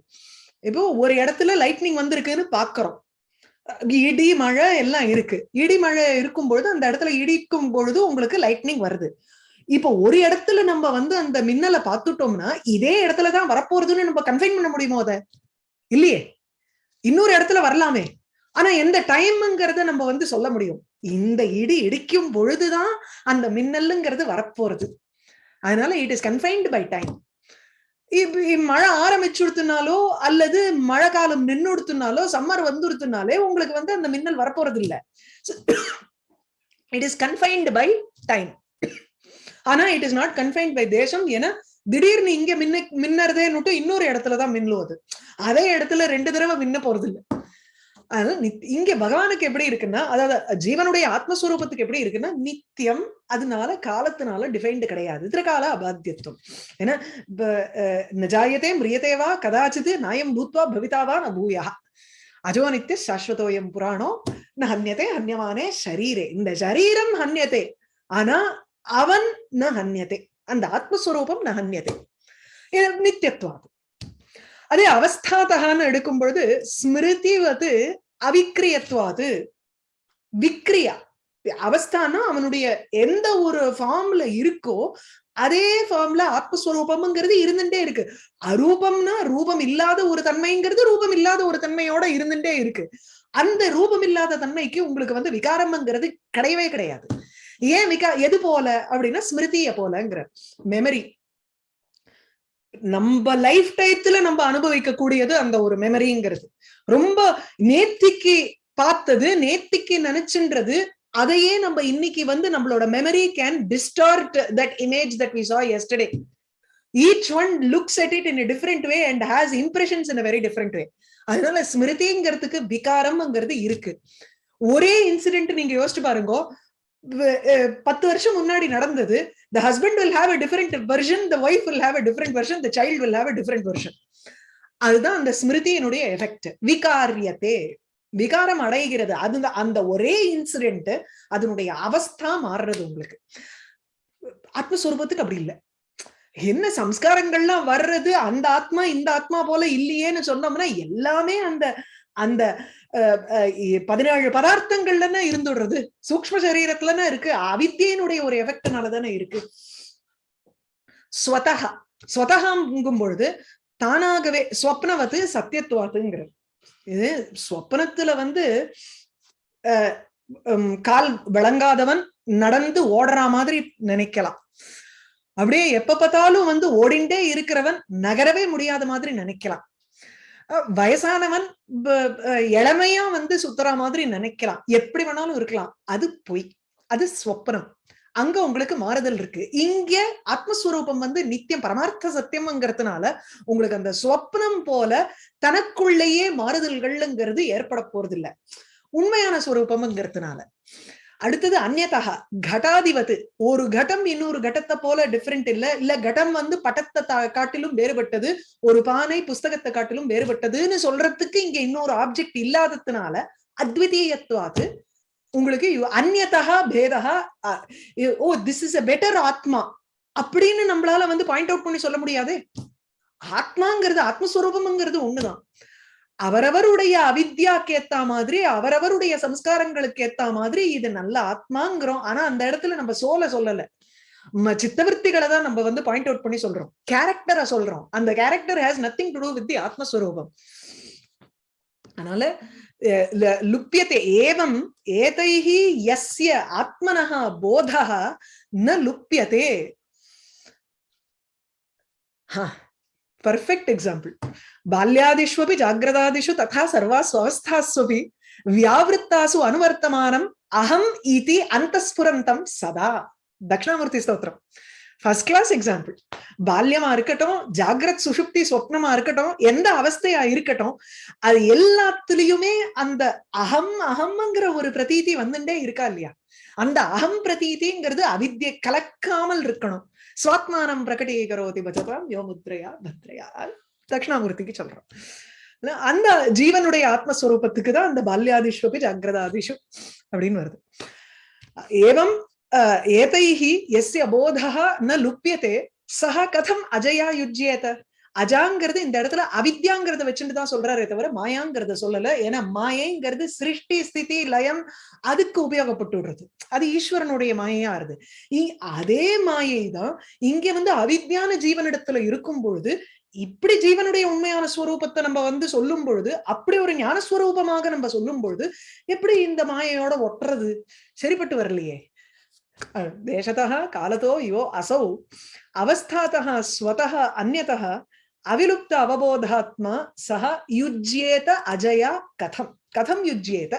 [SPEAKER 1] இப்போ ஒரு இடத்துல லைட்னிங் வந்திருக்குன்னு பாக்குறோம். இடி மழை எல்லாம் இருக்கு. இடி மழை இருக்கும் பொழுது அந்த இடத்துல இடிக்கும் பொழுது உங்களுக்கு லைட்னிங் வருது. இப்போ ஒரு இடத்துல நம்ம வந்து அந்த மின்னலை பார்த்துட்டோம்னா இதே இடத்துலதான் வரப்போறதுன்னு நம்ம கன்ஃபைன் பண்ண முடியுமோ அத? இல்லையே. இன்னொரு இடத்துல வரலாமே. ஆனா எந்த டைம்ங்கிறத நம்ம வந்து சொல்ல முடியும். இந்த இடி இடிக்கும் பொழுதுதான் அந்த மின்னலுங்கிறது வரப்போறது. அதனால it is confined by time மழை ஆரம்பிச்சுடுத்துனாலோ அல்லது மழை காலம் நின்னுடுத்துனாலோ சம்மர் வந்துடுத்துனாலே உங்களுக்கு வந்து அந்த மின்னல் வரப்போறது இல்லை it is confined by time ஆனா it is not confined by தேசம் ஏன்னா திடீர்னு இங்க மின்ன மின்னறதேன்னுட்டு இன்னொரு இடத்துலதான் மின்னுவது அதே. இடத்துல ரெண்டு தடவை மின்ன போறது இல்ல அதனால இங்க பகவானுக்கு எப்படி இருக்குன்னா அதாவது ஜீவனுடைய ஆத்மஸ்வரூபத்துக்கு எப்படி இருக்குன்னா நித்தியம் அதனால காலத்தினால டிஃபைன்டு கிடையாது. திருகால அபாத்தியத்துவம். ஏன்னா ப- மிரியதேவா கதாச்சித் நாயம் பூத்வா பவிதாவா ந பூயா. அஜோ நித்திய சாஸ்வதோயம் புராணோ ந ஹன்யதே ஹன்யமானே ஷரீரே. இந்த ஷரீரம் ஹன்யதே. ஆனா அவன் ந ஹன்யதே. அந்த ஆத்மஸ்வரூபம் ந ஹன்யதே. இது நித்தியத்துவாது அதே அவஸ்தாதகான்னு எடுக்கும் பொழுது ஸ்மிருதி வந்து அவிக்ரியத்துவாது. விக்ரியா. அவஸ்தானா அவனுடைய எந்த ஒரு ஃபார்ம்ல இருக்கோ அதே ஃபார்ம்ல ஆத்மஸ்வரூபம்ங்கிறது இருந்துட்டே இருக்கு. அரூபம்னா ரூபம் இல்லாத ஒரு தன்மைங்கிறது ரூபம் இல்லாத ஒரு தன்மையோட இருந்துட்டே இருக்கு. அந்த ரூபம் இல்லாத தன்மைக்கு உங்களுக்கு வந்து விகாரம்ங்கிறது கிடையவே கிடையாது. ஏன் விகா எது போல? அப்படின்னா ஸ்மிருதிய போலங்கிற. மெமரி நம்ம லைஃப் டயத்துல நம்ம அனுபவிக்க கூடியது அந்த ஒரு மெமரிங்கிறது ரொம்ப நேத்திக்கு பார்த்தது நேத்திக்கு நினைச்சுன்றது அதையே நம்ம இன்னைக்கு வந்து நம்மளோட memory can distort that image that we saw yesterday. Each one looks at it in a way and has impressions in very a way அதனால ஸ்மிருதிங்கிறதுக்கு விகாரம்ங்கிறது இருக்கு. ஒரே இன்சிடென்ட் நீங்க யோசிச்சு பாருங்க பத்து வருஷம் முன்னாடி நடந்தது. The husband will have a different version the wife will have a different version the child will have a different version. அதுதான் அந்த ஸ்மிருதியினுடைய எஃபெக்ட் விகாரியத்தே. விகாரம் அடைகிறது. அது அந்த ஒரே இன்சிடென்ட் அதனுடைய அவஸ்தா மாறுறது உங்களுக்கு. ஆத்மஸ்வரூபத்துக்கு அப்படி இல்லை. என்ன சம்ஸ்காரங்கள்லாம் வர்றது அந்த ஆத்மா இந்த ஆத்மா போல இல்லையேன்னு சொன்னோம்னா எல்லாமே அந்த அந்த பதினேழு பதார்த்தங்கள்ல இருந்துடுறது. சூக்ம சரீரத்துலன்னா இருக்கு. அவித்தியனுடைய ஒரு எஃபெக்ட்னால தானே இருக்கு. ஸ்வதகா ஸ்வதகாங்கும் பொழுது தானாகவே ஸ்வப்னவத்து சத்தியத்துவாத்துங்கிறது இது ஸ்வப்னத்துல வந்து கால் விளங்காதவன் நடந்து ஓடுற மாதிரி நினைக்கலாம். அப்படியே எப்ப பார்த்தாலும் வந்து ஓடிண்டே இருக்கிறவன் நகரவே முடியாத மாதிரி நினைக்கலாம். வயசானவன் இளமையா வந்து சுத்துற மாதிரி நினைக்கலாம். எப்படி வேணாலும் இருக்கலாம். அது பொய். அது ஸ்வப்னம். அங்க உங்களுக்கு மாறுதல் இருக்கு. இங்க ஆத்மஸ்வரூபம் வந்து நித்தியம் பரமார்த்த சத்தியம்ங்கிறதுனால உங்களுக்கு அந்த சொப்னம் போல தனக்குள்ளேயே மாறுதல்கள்ங்கிறது ஏற்பட போறது இல்லை உண்மையான ஸ்வரூபம்ங்கிறதுனால. அடுத்தது அந்நதகா கட்டாதிபத்து. ஒரு கட்டம் இன்னொரு கட்டத்தை போல டிஃப்ரெண்ட் இல்ல. இல்ல கட்டம் வந்து பட்டத்தை காட்டிலும் வேறுபட்டது. ஒரு பானை புஸ்தகத்தை காட்டிலும் வேறுபட்டதுன்னு சொல்றதுக்கு இங்க இன்னொரு ஆப்ஜெக்ட் இல்லாததுனால அத்விதீயத்துவாது. உங்களுக்கு அந்நதகா பேதகா oh this is a better ஆத்மா அப்படின்னு நம்மளால வந்து பாயிண்ட் அவுட் பண்ணி சொல்ல முடியாது? ஆத்மாங்கிறது ஆத்மஸ்வரூபம்ங்கிறது ஒண்ணுதான். அவரவருடைய அவித்யாக்கு ஏத்த மாதிரி அவரவருடைய சம்ஸ்காரங்களுக்கு ஏத்த மாதிரி இது நல்ல ஆத்மாங்கிறோம். ஆனா அந்த இடத்துல நம்ம சோல சொல்லல. சித்தவர்த்திகளை தான் நம்ம வந்து பாயிண்ட் அவுட் பண்ணி சொல்றோம். கேரக்டரை சொல்றோம். அந்த character has nothing to do with the ஆத்மஸ்வரூபம். அதனால லுப்பியத்தை ஏவம் ஏதைஹி எஸ்ய ஆத்மனः போதா ந லுப்பியதே பர்ஃபெக்ட் எக்ஸாம்பிள் బాల్యాదిష్వపి జాగ్రత్తాదిషు తథా సర్వాస్వస్థాస్వపి வியாவிருத்தாசு அனுவர்த்தமானம் అహం ఇది అంతఃస్ఫురంతం సదా தட்சிணாமூர்த்தி ஸ்தோத்திரம் ஃபர்ஸ்ட் கிளாஸ் எக்ஸாம்பிள் பால்யமா இருக்கட்டும் ஜாகிரத் சுஷுப்தி சொப்னமா இருக்கட்டும் எந்த அவஸ்தையா இருக்கட்டும் அது எல்லாத்துலயுமே அந்த அகம் அகம்ங்கிற ஒரு பிரதீதி வந்துட்டே இருக்கா இல்லையா அந்த அகம் பிரதீதிங்கிறது அவித்ய கலக்காமல் இருக்கணும் சுவாத்மானம் பிரகடீகரோதி பஜதாம் யோமுத்ரயா பத்ரையா தட்சிணாமூர்த்திக்கு சொல்றோம். அந்த ஜீவனுடைய ஆத்மஸ்வரூபத்துக்கு தான் அந்த பால்யாதிஷ்வபி ஜாகிரதாதிஷு அப்படின்னு வருது. ஏவம் ஏதைஹி எஸ்ய போதா ந லுப்பியதே சஹ கதம் அஜயா யுஜ்யேத. அஜாங்கிறது இந்த இடத்துல அவித்யாங்கிறத வச்சுட்டு தான் சொல்றாரே தவிர மாயாங்கிறத சொல்லல. ஏன்னா மாயைங்கிறது சிருஷ்டி ஸ்திதி லயம் அதுக்கு உபயோகப்பட்டு விடுறது. அது ஈஸ்வரனுடைய மாயையா இருது. அதே மாயை தான் இங்க வந்து அவித்யான ஜீவனிடத்துல இருக்கும் பொழுது இப்படி ஜீவனுடைய உண்மையான ஸ்வரூபத்தை நம்ம வந்து சொல்லும் பொழுது அப்படி ஒரு ஞானஸ்வரூபமாக நம்ம சொல்லும் பொழுது எப்படி இந்த மாயையோட ஒட்டுறது? சரிப்பட்டு வரலையே. தேசத்தா காலத்தோ யோ அசௌ அவஸ்தாத்தா ஸ்வதக அந்நதக அவிலுப்த அவபோதாத்மா சஹ யுஜ்யேத அஜயா கதம். கதம் யுஜ்யேத.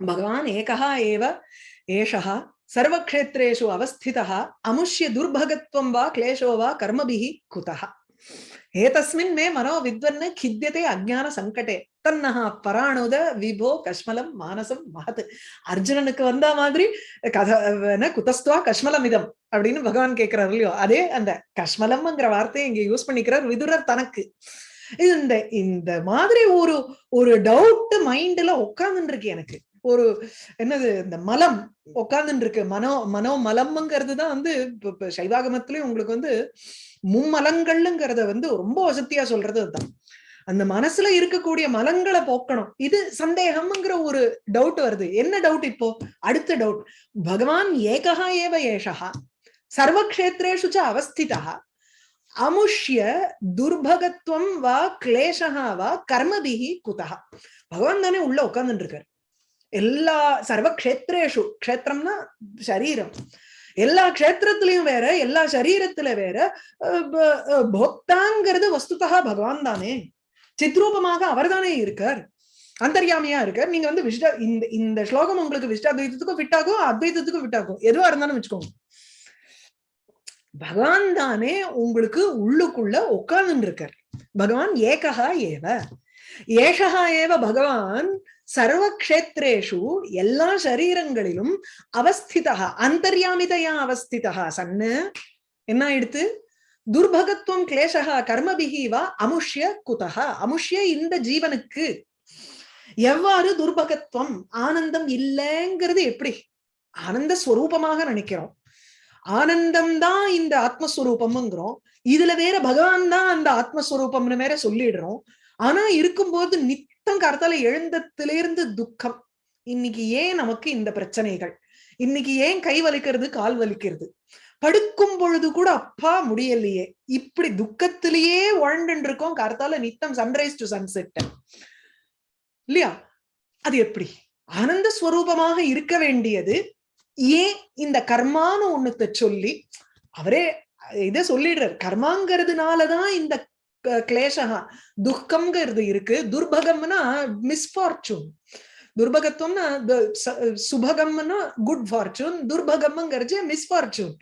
[SPEAKER 1] பகவான் ஏகா ஏவ ஏஷா சர்வக்ஷேத்ரேஷு அவஸ்திதா அமுஷ்ய துர்பகத்வம் வா கிளேஷோ வா கர்மபிஹி குதஹா. ஏதஸ்மின் மே மனோ வித்வன் கித்தியதே அஜான சங்கடே தன்னஹா பராணுத விபோ கஷ்மலம் மானசம் மகத் அர்ஜுனனுக்கு வந்த மாதிரி கத குதஸ்துவா கஷ்மலம் இதம் அப்படின்னு பகவான் கேட்கிறார் இல்லையோ? அதே அந்த கஷ்மலம்ங்கிற வார்த்தையை இங்க யூஸ் பண்ணிக்கிறார் விதுரர் தனக்கு. இந்த இந்த மாதிரி ஒரு ஒரு டவுட் மைண்ட்ல உட்கார்ந்துட்டு இருக்கு எனக்கு. ஒரு என்னது இந்த மலம் உட்கார்ந்துட்டு இருக்கு மனோ மனோ மலம்ங்கிறது தான் வந்து சைவாகமத்திலயும் உங்களுக்கு வந்து மும்மலங்கள்ங்கிறத வந்து ரொம்ப வசதியா சொல்றது அதுதான். அந்த மனசுல இருக்கக்கூடிய மலங்களை போக்கணும். இது சந்தேகம்ங்கிற ஒரு டவுட் வருது. என்ன டவுட் இப்போ? அடுத்த டவுட் பகவான் ஏகா ஏவ ஏஷா சர்வக்ஷேத்ரேஷு ச அவஸ்திதா அமுஷ்ய துர்பகத்துவம் வா கிளேஷா வா கர்மபிகி குதா பகவான் தானே உள்ள உட்கார்ந்துட்டு இருக்காரு எல்லா சர்வக்ஷேத்ரேஷு க்ஷேத்திரம்னா சரீரம். எல்லா க்ஷேத்திரத்திலையும் வேற எல்லா சரீரத்துல வேற போக்தாங்கிறது வஸ்துதா பகவான் தானே. சித்ரூபமாக அவர் தானே இருக்கார். அந்தர்யாமியா இருக்கார். நீங்க வந்து விஷ்ட இந்த இந்த ஸ்லோகம் உங்களுக்கு விஷ்டாத்வைத்தத்துக்கும் ஃபிட் ஆகும் அத்வைத்தத்துக்கும் ஃபிட் ஆகும் எதுவா இருந்தாலும் வச்சுக்கோங்க. பகவான் தானே உங்களுக்கு உள்ளுக்குள்ள உட்கார்ந்து இருக்கார் பகவான் ஏகா ஏவ. ஏஷகா ஏவ பகவான் சர்வ கஷேத்ரேஷு எல்லா சரீரங்களிலும் அவஸ்திதா அந்தர்யாமிதையா அவஸ்திதா சன்னு. என்ன ஆயிடுத்து துர்பகத்துவம் கிளேசகா கர்மபிகி வா அமுஷ்ய குதகா அமுஷ்ய இந்த ஜீவனுக்கு. எவ்வாறு துர்பகத்துவம் ஆனந்தம் இல்லைங்கிறது எப்படி? ஆனந்த ஸ்வரூபமாக நினைக்கிறோம். ஆனந்தம் தான் இந்த ஆத்மஸ்வரூபம்ங்கிறோம். இதுல வேற பகவான் தான் அந்த ஆத்மஸ்வரூபம்னு வேற சொல்லிடுறோம். ஆனா இருக்கும்போது நித்தம் கருத்தால இருந்து துக்கம். இன்னைக்கு ஏன் நமக்கு இந்த பிரச்சனைகள்? இன்னைக்கு ஏன் கை வலிக்கிறது கால் வலிக்கிறது? படுக்கும் பொழுது கூட அப்பா முடியலையே. இப்படி துக்கத்திலேயே உழண்டு இருக்கோம் கருத்தால நித்தம் சன்ரைஸ் டு சன்செட் இல்லையா? அது எப்படி? ஆனந்த ஸ்வரூபமாக இருக்க வேண்டியது ஏன் இந்த கர்மான்னு ஒண்ணுத்த சொல்லி அவரே இத சொல்லிடுறார். கர்மாங்கிறதுனாலதான் இந்த கிளேஷகா துக்கம்ங்கிறது இருக்கு. துர்பகம்னா மிஸ்ஃபார்ச்சூன் துர்பகத்துவம்னா சுபகம்னா குட் ஃபார்ச்சூன் துர்பகம்ங்கிறது மிஸ்ஃபார்ச்சூன்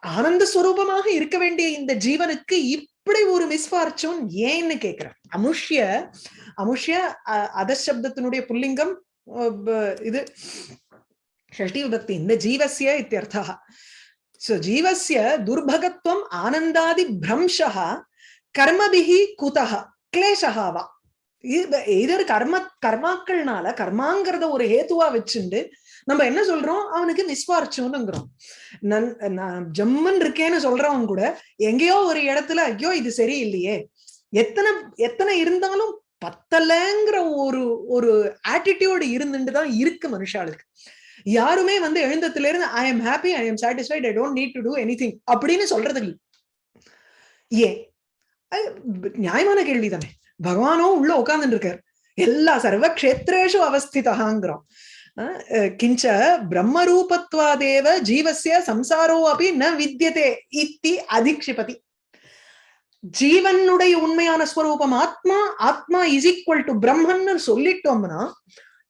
[SPEAKER 1] ஆனந்த ஸ்வரூபமாக இருக்க வேண்டிய இந்த ஜீவனுக்கு இப்படி ஒரு மிஸ்ஃபார்ச்சூன் ஏன்னு கேக்குறேன். அமுஷ்ய அமுஷ்ய அதசப்தத்தினுடைய புல்லிங்கம் இது ஷஷ்டி விபக்தி இந்த ஜீவசிய இத்தியர்த்தா சோ ஜீவசிய துர்பகத்துவம் ஆனந்தாதி பிரம்சா கர்மபிகி குதக கிளேஷகாவா இதர் கர்ம கர்மாக்கள்னால கர்மாங்கிறத ஒரு ஹேத்துவா வச்சுண்டு நம்ம என்ன சொல்றோம்? அவனுக்கு நிஸ்வார்ச்சோன்னுங்கிறோம் நன் ஜம்மன் இருக்கேன்னு சொல்றவன் கூட எங்கேயோ ஒரு இடத்துல ஐயோ இது சரியில்லையே. எத்தனை எத்தனை இருந்தாலும் பத்தலைங்கிற ஒரு ஒரு ஆட்டிடியூடு இருந்துட்டு தான் இருக்கு மனுஷாளுக்கு. யாருமே வந்து எழுந்தத்துல இருந்து I am happy I am satisfied I don't need to do anything அப்படின்னு சொல்றது இல்லை. ஏன் நியாயமான கேள்வி தானே பகவானும் உள்ள உட்கார்ந்துட்டு இருக்காரு. எல்லா சர்வ கஷேத்ரேஷு அவஸ்திதாங்கிறோம் கிஞ்ச பிரம்மரூபத்வாதேவ ஜீவசிய சம்சாரோ அப்படி ந வித்தியதே இத்தி அதிக்ஷிபதி. ஜீவனுடைய உண்மையான ஸ்வரூபம் ஆத்மா ஆத்மா இஸ் ஈக்குவல் டு பிரம்மன்னு சொல்லிட்டோம்னா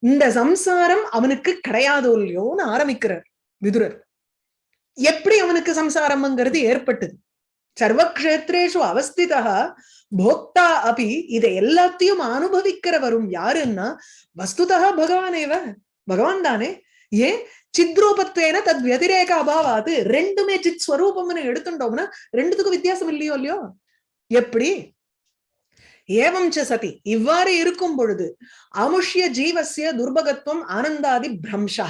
[SPEAKER 1] இந்த சம்சாரம் அவனுக்கு கிடையாதோ இல்லையோன்னு ஆரம்பிக்கிறார் விதுரர். எப்படி அவனுக்கு சம்சாரம்ங்கிறது ஏற்பட்டது? சர்வக்ஷேத்ரேஷு அவஸ்திதா போக்தா அபி இதை எல்லாத்தையும் அனுபவிக்கிறவரும் யாருன்னா வஸ்துதா பகவானேவ. பகவான் தானே? ஏன்? சித்ரூபத்வேன தத் வதிரேக அபாவாது. ரெண்டுமே சித் ஸ்வரூபம்னு எடுத்துட்டோம்னா ரெண்டுத்துக்கும் வித்தியாசம் இல்லையோ இல்லையோ? எப்படி? ஏவம் சதி. இவ்வாறு இருக்கும் பொழுது அமுஷ்ய ஜீவசிய துர்பகத்துவம் ஆனந்தாதி பிரம்சா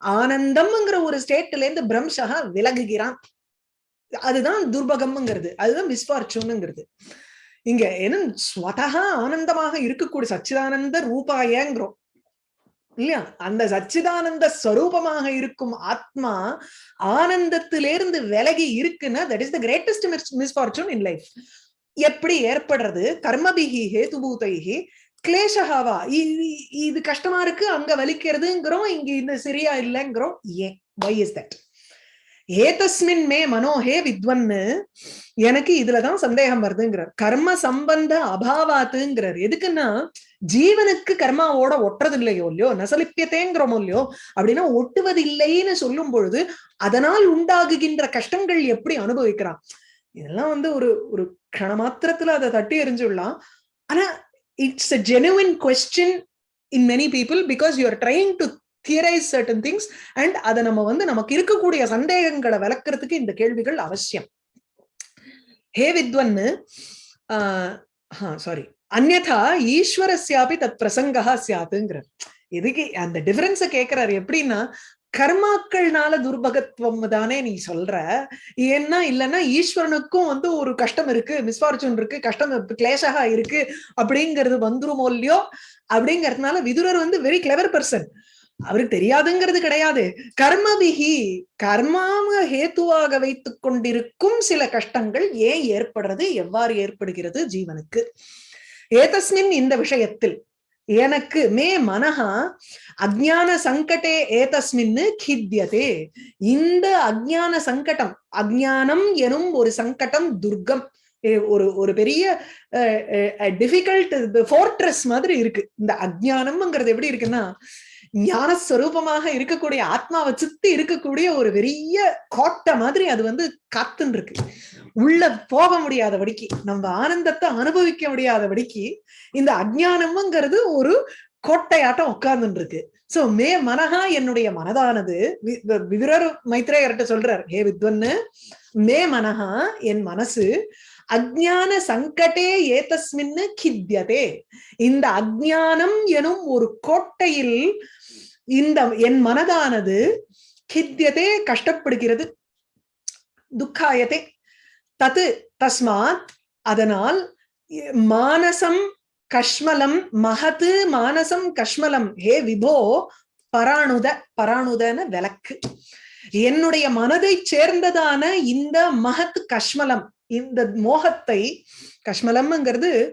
[SPEAKER 1] ஆனந்தம்ங்கிற ஒரு ஸ்டேட்ல இருந்து பிரம்சகா விலகுகிறான். அதுதான் துர்பகம்ங்கிறது. அதுதான் மிஸ்பார்ச்சூனுங்கிறது இங்க என்ன ஸ்வதகா ஆனந்தமாக இருக்கக்கூடிய சச்சிதானந்த ரூபாயங்கிறோம். இல்லையா? அந்த சச்சிதானந்த ஸ்வரூபமாக இருக்கும் ஆத்மா ஆனந்தத்திலிருந்து விலகி இருக்குன்னா that is the greatest misfortune in life எப்படி ஏற்படுறது? கர்மபிகி ஹேதுபூதைகி கிளேஷகாவா இது கஷ்டமா இருக்கு அங்க வலிக்கிறதுங்கிறோம் இங்க இந்த சரியா இல்லைங்கிறோம். ஏன்? வை இஸ் தட் ஏதஸ்மின் மே மனோஹே வித்வன்னு எனக்கு இதுலதான் சந்தேகம் வருதுங்கிறார். கர்ம சம்பந்த அபாவாத்துங்கிறார். எதுக்குன்னா ஜீவனுக்கு கர்மாவோட ஒட்டுறது இல்லையோ இல்லையோ நசலிப்பியத்தேங்கிறோமோ இல்லையோ அப்படின்னா ஒட்டுவது இல்லைன்னு சொல்லும் பொழுது அதனால் உண்டாகுகின்ற கஷ்டங்கள் எப்படி அனுபவிக்கிறான்? இதெல்லாம் வந்து ஒரு ஒரு கண மாத்திரத்துல அதை தட்டி எறிஞ்சுடலாம். ஆனா it's a genuine question in many people because you are trying to theorize certain things and அதை நம்ம வந்து நமக்கு இருக்கக்கூடிய சந்தேகங்களை விளக்குறதுக்கு இந்த கேள்விகள் அவசியம். ஹே வித்வன்னு சாரி அந்நதா ஈஸ்வரஸ்யாபி தத் பிரசங்கா சியாத்துங்கிறார் எதுக்கு அந்த டிஃபரன்ஸை கேட்கிறாரு எப்படின்னா கர்மாக்கள்னால துர்பகத்துவம் தானே நீ சொல்ற? ஏன்னா இல்லைன்னா ஈஸ்வரனுக்கும் வந்து ஒரு கஷ்டம் இருக்கு மிஸ்பார்ச்சூன் இருக்கு கஷ்டம் கிளேஷகா இருக்கு அப்படிங்கிறது வந்துருமோ இல்லையோ? அப்படிங்கறதுனால விதுரர் வந்து வெரி கிளவர் பர்சன் அவருக்கு தெரியாதுங்கிறது கிடையாது. கர்மவிகி கர்மாம ஹேத்துவாக வைத்துக் கொண்டிருக்கும் சில கஷ்டங்கள் ஏன் ஏற்படுறது? எவ்வாறு ஏற்படுகிறது? ஜீவனுக்கு. ஏதஸ்மின் இந்த விஷயத்தில் எனக்கு மே மனஹா அஜ்ஞான சங்கடே ஏதஸ்மின்னு கித்தியதே. இந்த அஜ்ஞான சங்கடம் அஜ்ஞானம் எனும் ஒரு சங்கடம் துர்க்கம் ஒரு ஒரு பெரிய டிஃபிகல்ட் ஃபோர்ட்ரஸ் மாதிரி இருக்கு. இந்த அஜ்ஞானம்ங்கிறது எப்படி இருக்குன்னா ஞானஸ்வரூபமாக இருக்கக்கூடிய ஆத்மாவை சுத்தி இருக்கக்கூடிய ஒரு பெரிய கோட்டை மாதிரி அது வந்து காத்துன்னு இருக்கு உள்ள போக முடியாதபடிக்கு நம்ம ஆனந்தத்தை அனுபவிக்க முடியாதபடிக்கு இந்த அஜ்ஞானம்ங்கிறது ஒரு கோட்டையாட்டம் உட்கார்ந்துட்டு இருக்கு சோ மே மனஹா என்னுடைய மனதானது விதுரர் மைத்ரேயர்கிட்ட சொல்றார் ஹே வித்வன்னு மே மனஹா என் மனசு அஜ்ஞான சங்கடே ஏதஸ்மின்னு கித்யதே இந்த அஜ்ஞானம் எனும் ஒரு கோட்டையில் இந்த என் மனதானது கித்தியதே கஷ்டப்படுகிறது துக்காயதே. தத்து தஸ்மாத் அதனால் மானசம் கஷ்மலம் மகத்து மானசம் கஷ்மலம். ஹே விபோ பராணுத பராணுதன விளக்கு. என்னுடைய மனதை சேர்ந்ததான இந்த மகத் கஷ்மலம் இந்த மோகத்தை கஷ்மலம்ங்கிறது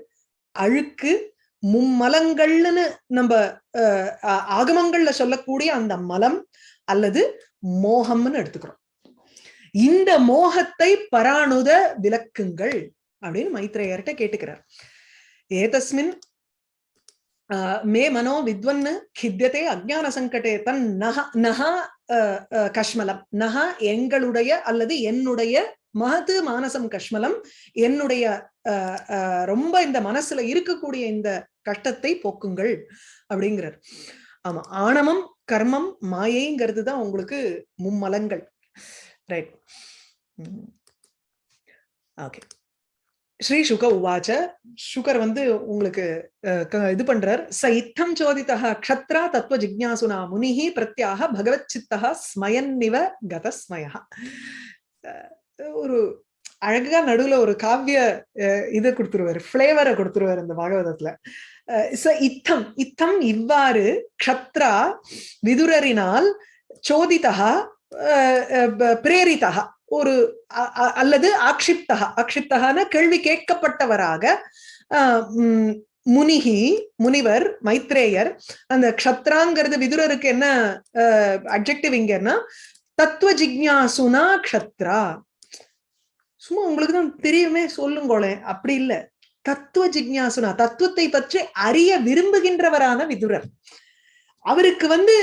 [SPEAKER 1] அழுக்கு மும்மலங்கள்னு நம்ம அஹ், ஆகமங்கள்ல சொல்லக்கூடிய அந்த மலம் அல்லது மோகம்னு எடுத்துக்கிறோம். இந்த மோகத்தை பராணுத விளக்குங்கள் அப்படின்னு மைத்ரேயர்கிட்ட கேட்டுக்கிறார். ஏதஸ்மின் ஆஹ், மே மனோ வித்வன்னு கித்தியதே அஜ்ஞான சங்கடே தன் நக நக கஷ்மலம். நக எங்களுடைய அல்லது என்னுடைய மகது மானசம் கஷ்மலம் என்னுடைய ரொம்ப இந்த மனசுல இருக்கக்கூடிய இந்த கஷ்டத்தை போக்குங்கள் அப்படிங்கிறார். ஆமா ஆணவம் கர்மம் மாயைங்கிறது தான் உங்களுக்கு மும்மலங்கள். ரைட் ஓகே ஸ்ரீ சுக உவாச்ச. சுகர் வந்து உங்களுக்கு அஹ், இது பண்றார். ச இத்தம் சோதிதா க்ஷத்ரா தத்துவ ஜிக்யாசுனா முனிஹி பிரத்யாக பகவத் சித்தா ஸ்மயன்னிவ கதஸ்மயா ஒரு அழகா நடுவுல ஒரு காவிய அஹ், இதை கொடுத்துருவாரு. ஃப்ளேவரை கொடுத்துருவாரு இந்த பாகவதத்துல. அஹ், இத்தம் இத்தம் இவ்வாறு க்ஷத்ரா விதுரரினால் சோதிதா பிரேரிதா ஒரு அ- அல்லது ஆக்ஷிப்தா ஆக்ஷிப்தகான கேள்வி கேட்கப்பட்டவராக ஆஹ் உம் முனிகி முனிவர் மைத்ரேயர் அந்த க்ஷத்ராங்கிறது விதுரருக்கு என்ன அப்ஜெக்டிவ் இங்கன்னா தத்துவ ஜிக்யாசுனா க்ஷத்ரா. சும்மா உங்களுக்கு தான் தெரியுமே சொல்லுங்களேன் அப்படி இல்ல. தத்துவ ஜிக்யாசுனா தத்துவத்தை பற்றி அறிய விரும்புகின்றவரான விதுரர். அவருக்கு வந்து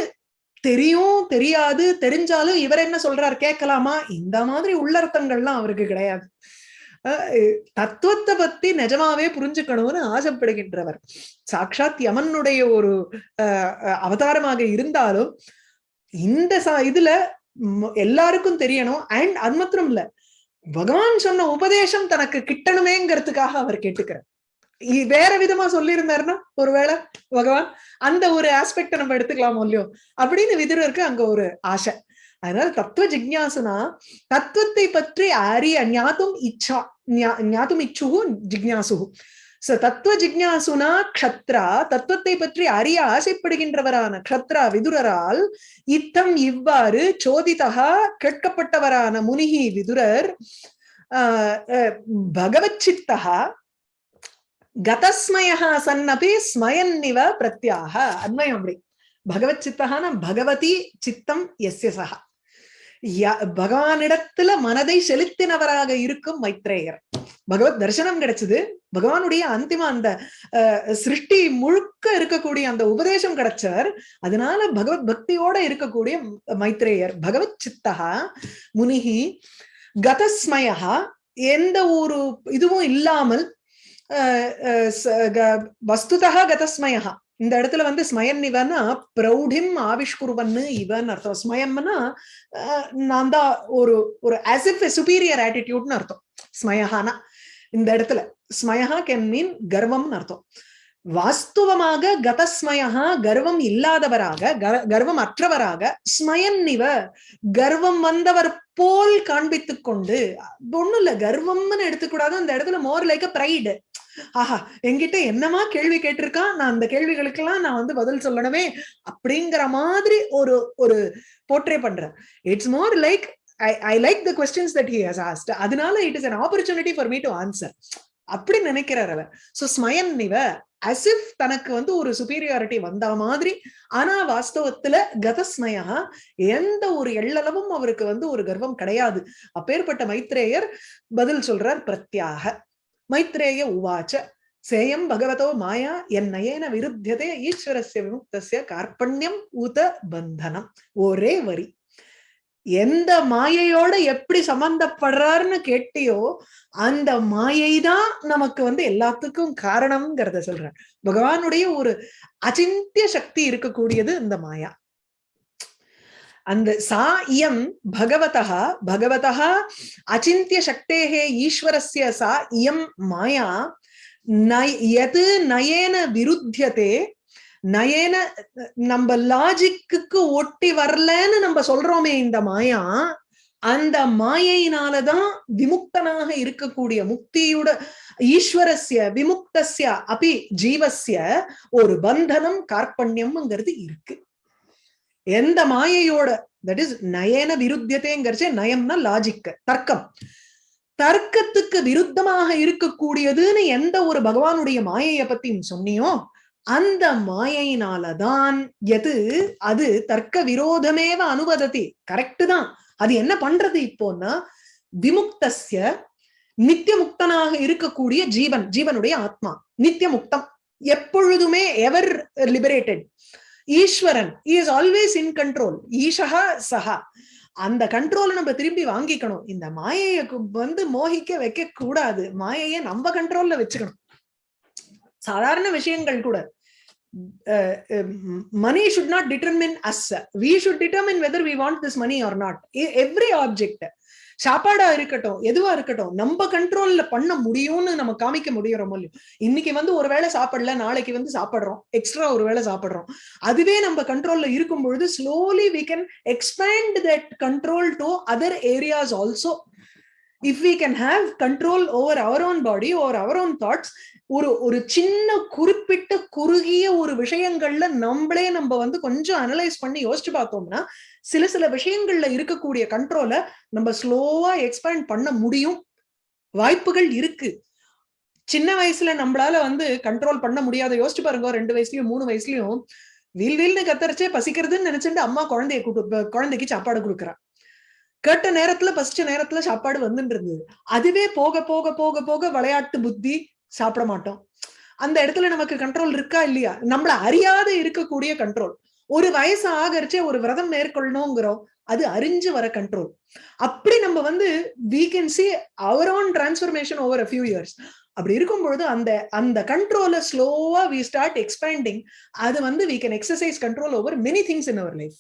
[SPEAKER 1] தெரியும் தெரியாது தெரிஞ்சாலும் இவர் என்ன சொல்றார் கேட்கலாமா? இந்த மாதிரி உள்ளர்த்தங்கள்லாம் அவருக்கு கிடையாது. அஹ் தத்துவத்தை பத்தி நிஜமாவே புரிஞ்சுக்கணும்னு ஆசைப்படுகின்றவர். சாட்சாத் யமனுடைய ஒரு அஹ், அவதாரமாக இருந்தாலும் இந்த இதுல எல்லாருக்கும் தெரியணும். அண்ட் அது மாத்திரம் இல்ல பகவான் சொன்ன உபதேசம் தனக்கு கிட்டணுமேங்கிறதுக்காக அவர் கேட்டுக்கிறார். வேற விதமா சொல்லியிருந்தாருன்னா ஒருவேளை பகவான் அந்த ஒரு ஆஸ்பெக்ட நம்ம எடுத்துக்கலாமோ இல்லையோ? அப்படின்னு விதுரருக்கு அங்க ஒரு ஆசை. அதனால தத்துவ ஜிக்யாசுனா தத்துவத்தை பற்றி அறிய ஞாத்தும் இச்சா ஞா- ஞாத்தும் இச்சுகு ஜிக்ஞாசுகு சோ தத்துவ ஜிக்ஞாசுனா க்ஷத்ரா தத்துவத்தை பற்றி அறிய ஆசைப்படுகின்றவரான க்ஷத்ரா விதுரரால் இத்தம் இவ்வாறு சோதிதா கேட்கப்பட்டவரான முனிகி விதுரர் ஆஹ் அஹ் பகவத் சித்தா கதஸ்மயः சன்னபி ஸ்மயன்னிவ பிரத்யாக அன்வயம் அப்படி பகவத் சித்தகான பகவதி சித்தம் எஸ்ய சஹா ய- பகவானிடத்துல மனதை செலுத்தினவராக இருக்கும் மைத்ரேயர். பகவத் தரிசனம் கிடைச்சது. பகவானுடைய அந்திம அந்த அஹ், சிருஷ்டி முழுக்க இருக்கக்கூடிய அந்த உபதேசம் கிடைச்சவர் அதனால பகவத் பக்தியோட இருக்கக்கூடிய மைத்ரேயர். பகவத் சித்தகா முனிகி கதஸ்மயா எந்த ஒரு இதுவும் இல்லாமல் அஹ், ச- க- வஸ்துதா கதஸ்மயா இந்த இடத்துல வந்து ஸ்மயன் இவனா பிரௌடிம் ஆவிஷ்குருவன்னு இவன் அர்த்தம். ஸ்மயம்னா நான் தான் ஒரு ஒரு ஆஸ் இஃப் சுப்பீரியர் ஆட்டிடியூட்னு அர்த்தம். ஸ்மயஹானா. இந்த இடத்துல. ஸ்மயஹா கேன் மீன் கர்வம்னு அர்த்தம். வாஸ்துவமாக கதஸ்மயா கர்வம் இல்லாதவராக கர்வம் அற்றவராக ஸ்மயன் இவ கர்வம் வந்தவர் போல் காண்பித்து கொண்டு ஒண்ணும் இல்ல கர்வம்னு எடுத்துக்கூடாது அந்த இடத்துல மோர் லைக் பிரைடு ஆஹா என்கிட்ட என்னமா கேள்வி கேட்டிருக்கான்? நான் அந்த கேள்விகளுக்கெல்லாம் நான் வந்து பதில் சொல்லணுமே அப்படிங்கிற மாதிரி ஒரு ஒரு போர்ட்ரே பண்றேன் it's more like I I like the questions that he has asked அதனால it is an opportunity for me to answer அப்படி நினைக்கிறார் அவர். சோ ஸ்மயன் இவ அசிஃப் தனக்கு வந்து ஒரு சுப்பீரியாரிட்டி வந்த மாதிரி ஆனா வாஸ்தவத்துல கதஸ்மயா எந்த ஒரு எள்ளளவும் அவருக்கு வந்து ஒரு கர்வம் கிடையாது. அப்பேற்பட்ட மைத்ரேயர் பதில் சொல்றார் பிரத்யாக. மைத்ரேய உவாச்ச சேயம் பகவதோ மாயா என் நயேன விருத்தியதே ஈஸ்வரஸ்ய விமுக்தசிய கார்பண்யம் உத பந்தனம். ஒரே வரி. எந்த மாயையோட எப்படி சம்பந்தப்படுறாருன்னு கேட்டியோ அந்த மாயை தான் நமக்கு வந்து எல்லாத்துக்கும் காரணம்ங்கிறத சொல்றேன் பகவானுடைய ஒரு அச்சிந்திய சக்தி இருக்கக்கூடியது இந்த மாயா. அந்த சா இயம் பகவதா பகவதா அச்சிந்திய சக்தேகே ஈஸ்வரஸ்ய சா இயம் மாயா நய் எது நயேன விருத்தியதே நயேன நம்ம லாஜிக்கு ஒட்டி வரலன்னு நம்ம சொல்றோமே இந்த மாயா அந்த மாயையினாலதான் விமுக்தனாக இருக்கக்கூடிய முக்தியோட ஈஸ்வரஸ்ய விமுக்தஸ்ய அபி ஜீவஸ்ய ஒரு பந்தனம் கார்பண்யம்ங்கிறது இருக்கு. எந்த மாயையோட தட் இஸ் நயன விருத்தியத்தைங்கிறச்சே நயம்னா லாஜிக் தர்க்கம். தர்க்கத்துக்கு விருத்தமாக இருக்கக்கூடியதுன்னு எந்த ஒரு பகவானுடைய மாயைய பத்தி சொன்னியோ அந்த மாயையினாலதான் எது? அது தர்க்க விரோதமேவ அனுபதத்தி கரெக்ட் தான். அது என்ன பண்றது இப்போன்னா விமுக்தஸ்ய நித்திய முக்தனாக இருக்கக்கூடிய ஜீவன் ஜீவனுடைய ஆத்மா நித்திய முக்தம் எப்பொழுதுமே ever liberated Eswaran is always in control Isha சஹா. அந்த கண்ட்ரோலை நம்ம திரும்பி வாங்கிக்கணும். இந்த மாயையை வந்து மோகிக்க வைக்க கூடாது மாயையை நம்ம கண்ட்ரோல்ல வச்சுக்கணும். சாதாரண விஷயங்கள் கூட. Money should not determine us we should determine whether we want this money or not every object சாப்பாடா இருக்கட்டும் எதுவா இருக்கட்டும் நம்ம கண்ட்ரோல்ல பண்ண முடியும்னு நம்ம காமிக்க முடியறோமோ இல்லையோ இன்னைக்கு வந்து ஒரு வேளை சாப்பிடல நாளைக்கு வந்து சாப்பிடுறோம். எக்ஸ்ட்ரா ஒரு வேளை சாப்பிடுறோம். அதுவே நம்ம கண்ட்ரோல்ல இருக்கும் பொழுது slowly we can expand that control to other areas also if we can have control over our own body over our own thoughts ஒரு ஒரு சின்ன குறிப்பிட்ட குறுகிய ஒரு விஷயங்கள்ல நம்மளே நம்ம வந்து கொஞ்சம் அனலைஸ் பண்ணி யோசிச்சு பார்த்தோம்னா சில சில விஷயங்கள்ல இருக்கக்கூடிய கண்ட்ரோலை நம்ம ஸ்லோவா எக்ஸ்பேண்ட் பண்ண முடியும். வாய்ப்புகள் இருக்கு. சின்ன வயசுல நம்மளால வந்து கண்ட்ரோல் பண்ண முடியாத யோசிச்சு பாருங்க ரெண்டு வயசுலயும் மூணு வயசுலயும் வீல் வீல்னு கத்தரிச்சே பசிக்கிறதுன்னு நினைச்சிட்டு அம்மா குழந்தைய கூட்டு குழந்தைக்கு சாப்பாடு கொடுக்குறான் கேட்ட நேரத்துல பசிச்ச நேரத்துல சாப்பாடு வந்துட்டு இருந்தது. அதுவே போக போக போக போக விளையாட்டு புத்தி சாப்பிட மாட்டோம். அந்த இடத்துல நமக்கு கண்ட்ரோல் இருக்கா இல்லையா? நம்மள அறியாத இருக்கக்கூடிய கண்ட்ரோல் ஒரு வயசு ஆகரிச்சே ஒரு விரதம் மேற்கொள்ளணுங்கிறோம். அது அறிஞ்சு வர கண்ட்ரோல் அப்படி நம்ம வந்து we can see our own transformation over a few years அப்படி இருக்கும் பொழுது அந்த அந்த கண்ட்ரோலை ஸ்லோவா வி ஸ்டார்ட் எக்ஸ்பேண்டிங் அது வந்து we can exercise control over many things in our life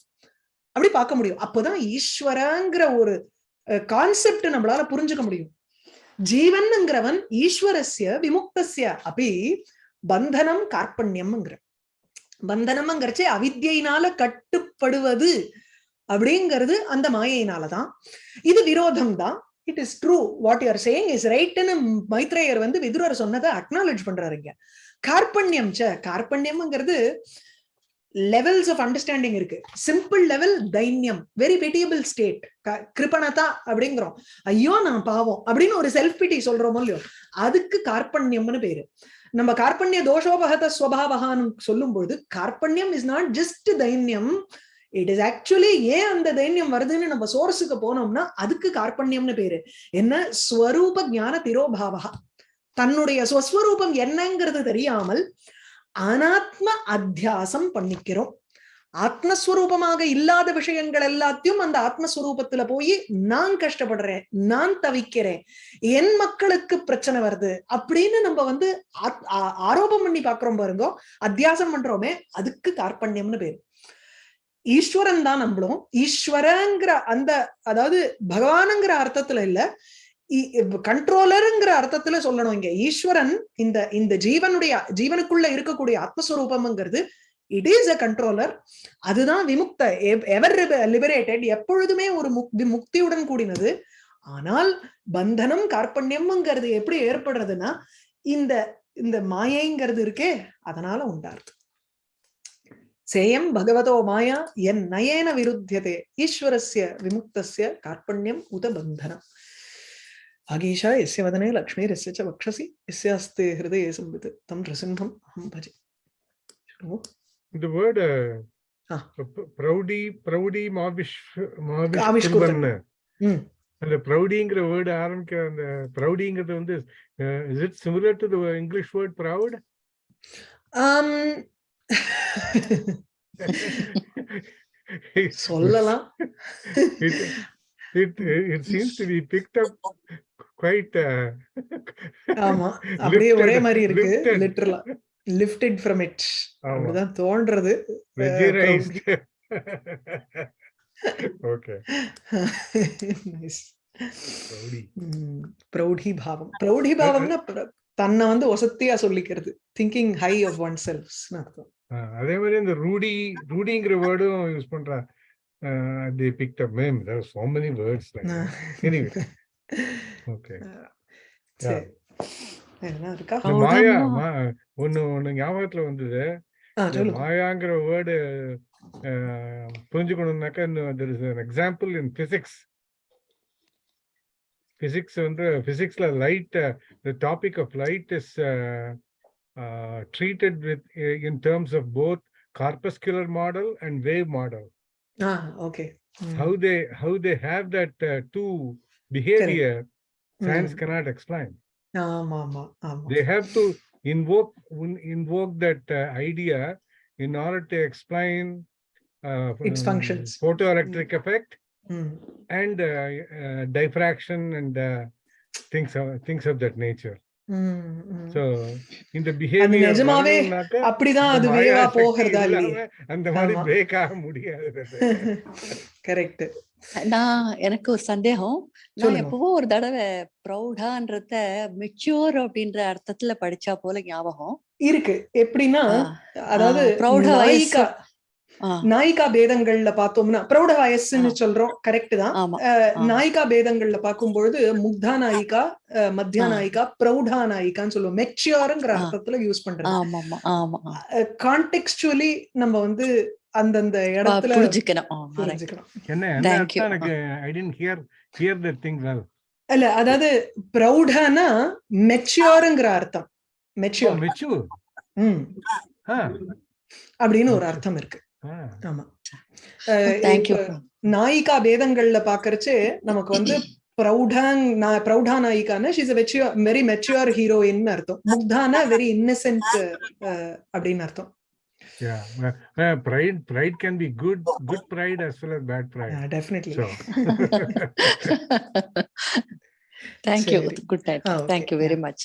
[SPEAKER 1] அப்படி பார்க்க முடியும். அப்போதான் ஈஸ்வரங்கிற ஒரு கான்செப்ட் நம்மளால புரிஞ்சுக்க முடியும். ஜீவன்ங்கிறவன் ஈஸ்வரஸ்ய விமுக்தஸ்ய அப்படி பந்தனம் கார்பண்யம்ங்கிற பந்தனம்ங்கிறச்சே அவித்யினால கட்டுப்படுவது அப்படிங்கிறது அந்த மாயையினாலதான். இது விரோதம் தான் it is true what you are saying is ரைட்னு மைத்ரேயர் வந்து விதுரர் சொன்னதை அக்னாலேஜ் பண்றாருங்க கார்பண்யம் ச கார்பண்யம்ங்கிறது லெவல்ஸ் ஆஃப் அண்டர்ஸ்டாண்டிங் இருக்கு. சிம்பிள் லெவல் தைன்யம். வெரி பிட்டியபிள் ஸ்டேட் கிருபணதா அப்படிங்கிறோம். ஐயோ நான் பாவம் அப்படின்னு ஒரு செல்ஃப் பிட்டி சொல்றோமோ இல்லையோ அதுக்கு கார்பண்யம்னு பேரு. நம்ம கார்பண்ய தோஷோபகத ஸ்வபாவகான்னு சொல்லும் பொழுது கார்பண்யம் இஸ் நாட் ஜஸ்ட் தைன்யம். இட் இஸ் ஆக்சுவலி ஏன் அந்த தைன்யம் வருதுன்னு நம்ம சோர்ஸுக்கு போனோம்னா அதுக்கு கார்பண்யம்னு பேரு. என்ன? ஸ்வரூப ஞான திரோபாவகா. தன்னுடைய ஸ்வஸ்வரூபம் என்னங்கிறது தெரியாமல் அனாத்ம அத்தியாசம் பண்ணிக்கிறோம். ஆத்மஸ்வரூபமாக இல்லாத விஷயங்கள் எல்லாத்தையும் அந்த ஆத்மஸ்வரூபத்துல போய் நான் கஷ்டப்படுறேன் நான் தவிக்கிறேன் என் மக்களுக்கு பிரச்சனை வருது அப்படின்னு நம்ம வந்து ஆரோபம் பண்ணி பாக்குறோம் பாருங்க அத்தியாசம் பண்றோமே அதுக்கு கார்பண்யம்னு பேரு. ஈஸ்வரன் தான் நம்மளும். ஈஸ்வரங்கிற அந்த அதாவது பகவானுங்கிற அர்த்தத்துல இல்ல கண்ட்ரோலருங்கிற அர்த்தத்துல சொல்லணும் இங்க. ஈஸ்வரன் இந்த இந்த ஜீவனுடைய ஜீவனுக்குள்ள இருக்கக்கூடிய ஆத்மஸ்வரூபம்ங்கிறது இட் இஸ் அ கண்ட்ரோலர் அதுதான் விமுக்த எவர் லிபரேட்டட் எப்பொழுதுமே ஒரு முக்தியுடன் கூடினது. ஆனால் பந்தனம் கார்பண்யம்ங்கிறது எப்படி ஏற்படுறதுன்னா இந்த இந்த மாயைங்கிறது இருக்கே அதனால உண்டாருது சேயம் பகவதோ மாயா என் நயேன விருத்தியதே. ஈஸ்வரஸ்ய விமுக்தஸ்ய கார்பண்யம் உத பந்தனம். ஆகீஷா எஸ்ய வதனே லக்ஷ்மீரஸ்ய ச வக்ஷசி எஸ்யாஸ்தே ஹிருதயே சம்பித் தம் ரசிம்ஹம் அஹம் பஜே
[SPEAKER 2] இந்த வேர்டு பிரௌடி பிரௌடி மாவிஷ் மாவிஷ்குர்வன் அந்த ப்ரௌடிங்கிற வேர்டு ஆரம்பிக்கிற அந்த ப்ரௌடிங்கிறது வந்து is it similar to the English word proud
[SPEAKER 1] ஆம், சொல்லலாம்
[SPEAKER 2] it it seems to be picked up. Quite uh,
[SPEAKER 1] ஆமா. அப்படியே ஒரே மாதிரி இருக்கு. லிட்டரலா லிஃப்டட் ஃப்ரம் இட். அப்படிதான் தோன்றது.
[SPEAKER 2] Okay,
[SPEAKER 1] nice. பிரௌடி பாவம் பிரௌடி பாவம்னா தன்னை வந்து ஒசத்தியா சொல்லிக்கிறது. Thinking high of one self's அர்த்தம்.
[SPEAKER 2] அதே மாதிரி இந்த ரூடி ரூடிங்கிற வேர்டும் யூஸ் பண்றா. The picked up ma'am there so many words like anyway okay.
[SPEAKER 1] சரி.
[SPEAKER 2] மாயா ஒண்ணு ஒண்ணு ஞாபகத்துல வந்தது. மாயாங்கிற வேர்டு புரிஞ்சுக்கணும்னாக்கா an example in physics physics வந்து பிசிக்ஸ்ல light the topic of light is treated with in terms of both corpuscular model and wave model
[SPEAKER 1] okay.
[SPEAKER 2] how they have that uh, two Science mm. cannot explain. They have to invoke invoke that uh, idea in order to explain uh,
[SPEAKER 1] its functions,
[SPEAKER 2] photoelectric hmm. effect,
[SPEAKER 1] mm.
[SPEAKER 2] and uh, uh, diffraction and uh, things of things of that nature. The behavior
[SPEAKER 1] நிஜமாவே அப்படிதான்
[SPEAKER 2] இந்த
[SPEAKER 1] அது வேவா போகிறதா இல்லையே
[SPEAKER 2] இல்லாம அந்த மாதிரி
[SPEAKER 1] ஆமா.
[SPEAKER 2] பிரேக் ஆக முடியாது.
[SPEAKER 1] கரெக்ட்
[SPEAKER 3] நான் எனக்கு ஒரு சந்தேகம். நான். எப்பவோ ஒரு தடவை ப்ரௌடான்றத மெச்சூர் அப்படின்ற அர்த்தத்துல படிச்சா போல ஞாபகம்.
[SPEAKER 1] இருக்கு. எப்படின்னா அதாவது. நாயிகா பேதங்கள்ல பார்த்தோம்னா பிரௌட வயசுன்னு சொல்றோம் கரெக்ட் தான். நாயிகா பேதங்கள்ல பார்க்கும்பொழுது முக்தா நாயிகா மத்தியா நாயிகா பிரௌடா நாயிகான்னு சொல்லுவோம். மெச்சியோருங்கிற அர்த்தத்துல யூஸ்
[SPEAKER 3] பண்றாங்க
[SPEAKER 1] கான்டெக்சுவலி நம்ம வந்து அந்தந்த இடத்துல
[SPEAKER 3] புரிஞ்சுக்கணும்.
[SPEAKER 1] இல்ல அதாவது பிரௌடானா மெச்சியோருங்கிற அர்த்தம். மெச்சியோர் அப்படின்னு ஒரு அர்த்தம் இருக்கு. ஆமா.
[SPEAKER 3] Thank you.
[SPEAKER 1] இப்ப நாயிகா பேதங்கள்ல பாக்குறச்சு நமக்கு வந்து பிரௌடாங் நா- பிரௌடா நாயிகான she's mature very mature heroine அர்த்தம். முக்தானா வெரி இன்னசென்ட் அப்படின்னு அர்த்தம்.
[SPEAKER 2] Yeah. pride pride can be good good pride as well as bad pride.
[SPEAKER 1] Definitely
[SPEAKER 2] so
[SPEAKER 3] thank you
[SPEAKER 1] சரி.
[SPEAKER 3] Good night
[SPEAKER 1] ah, okay.
[SPEAKER 3] Thank you very much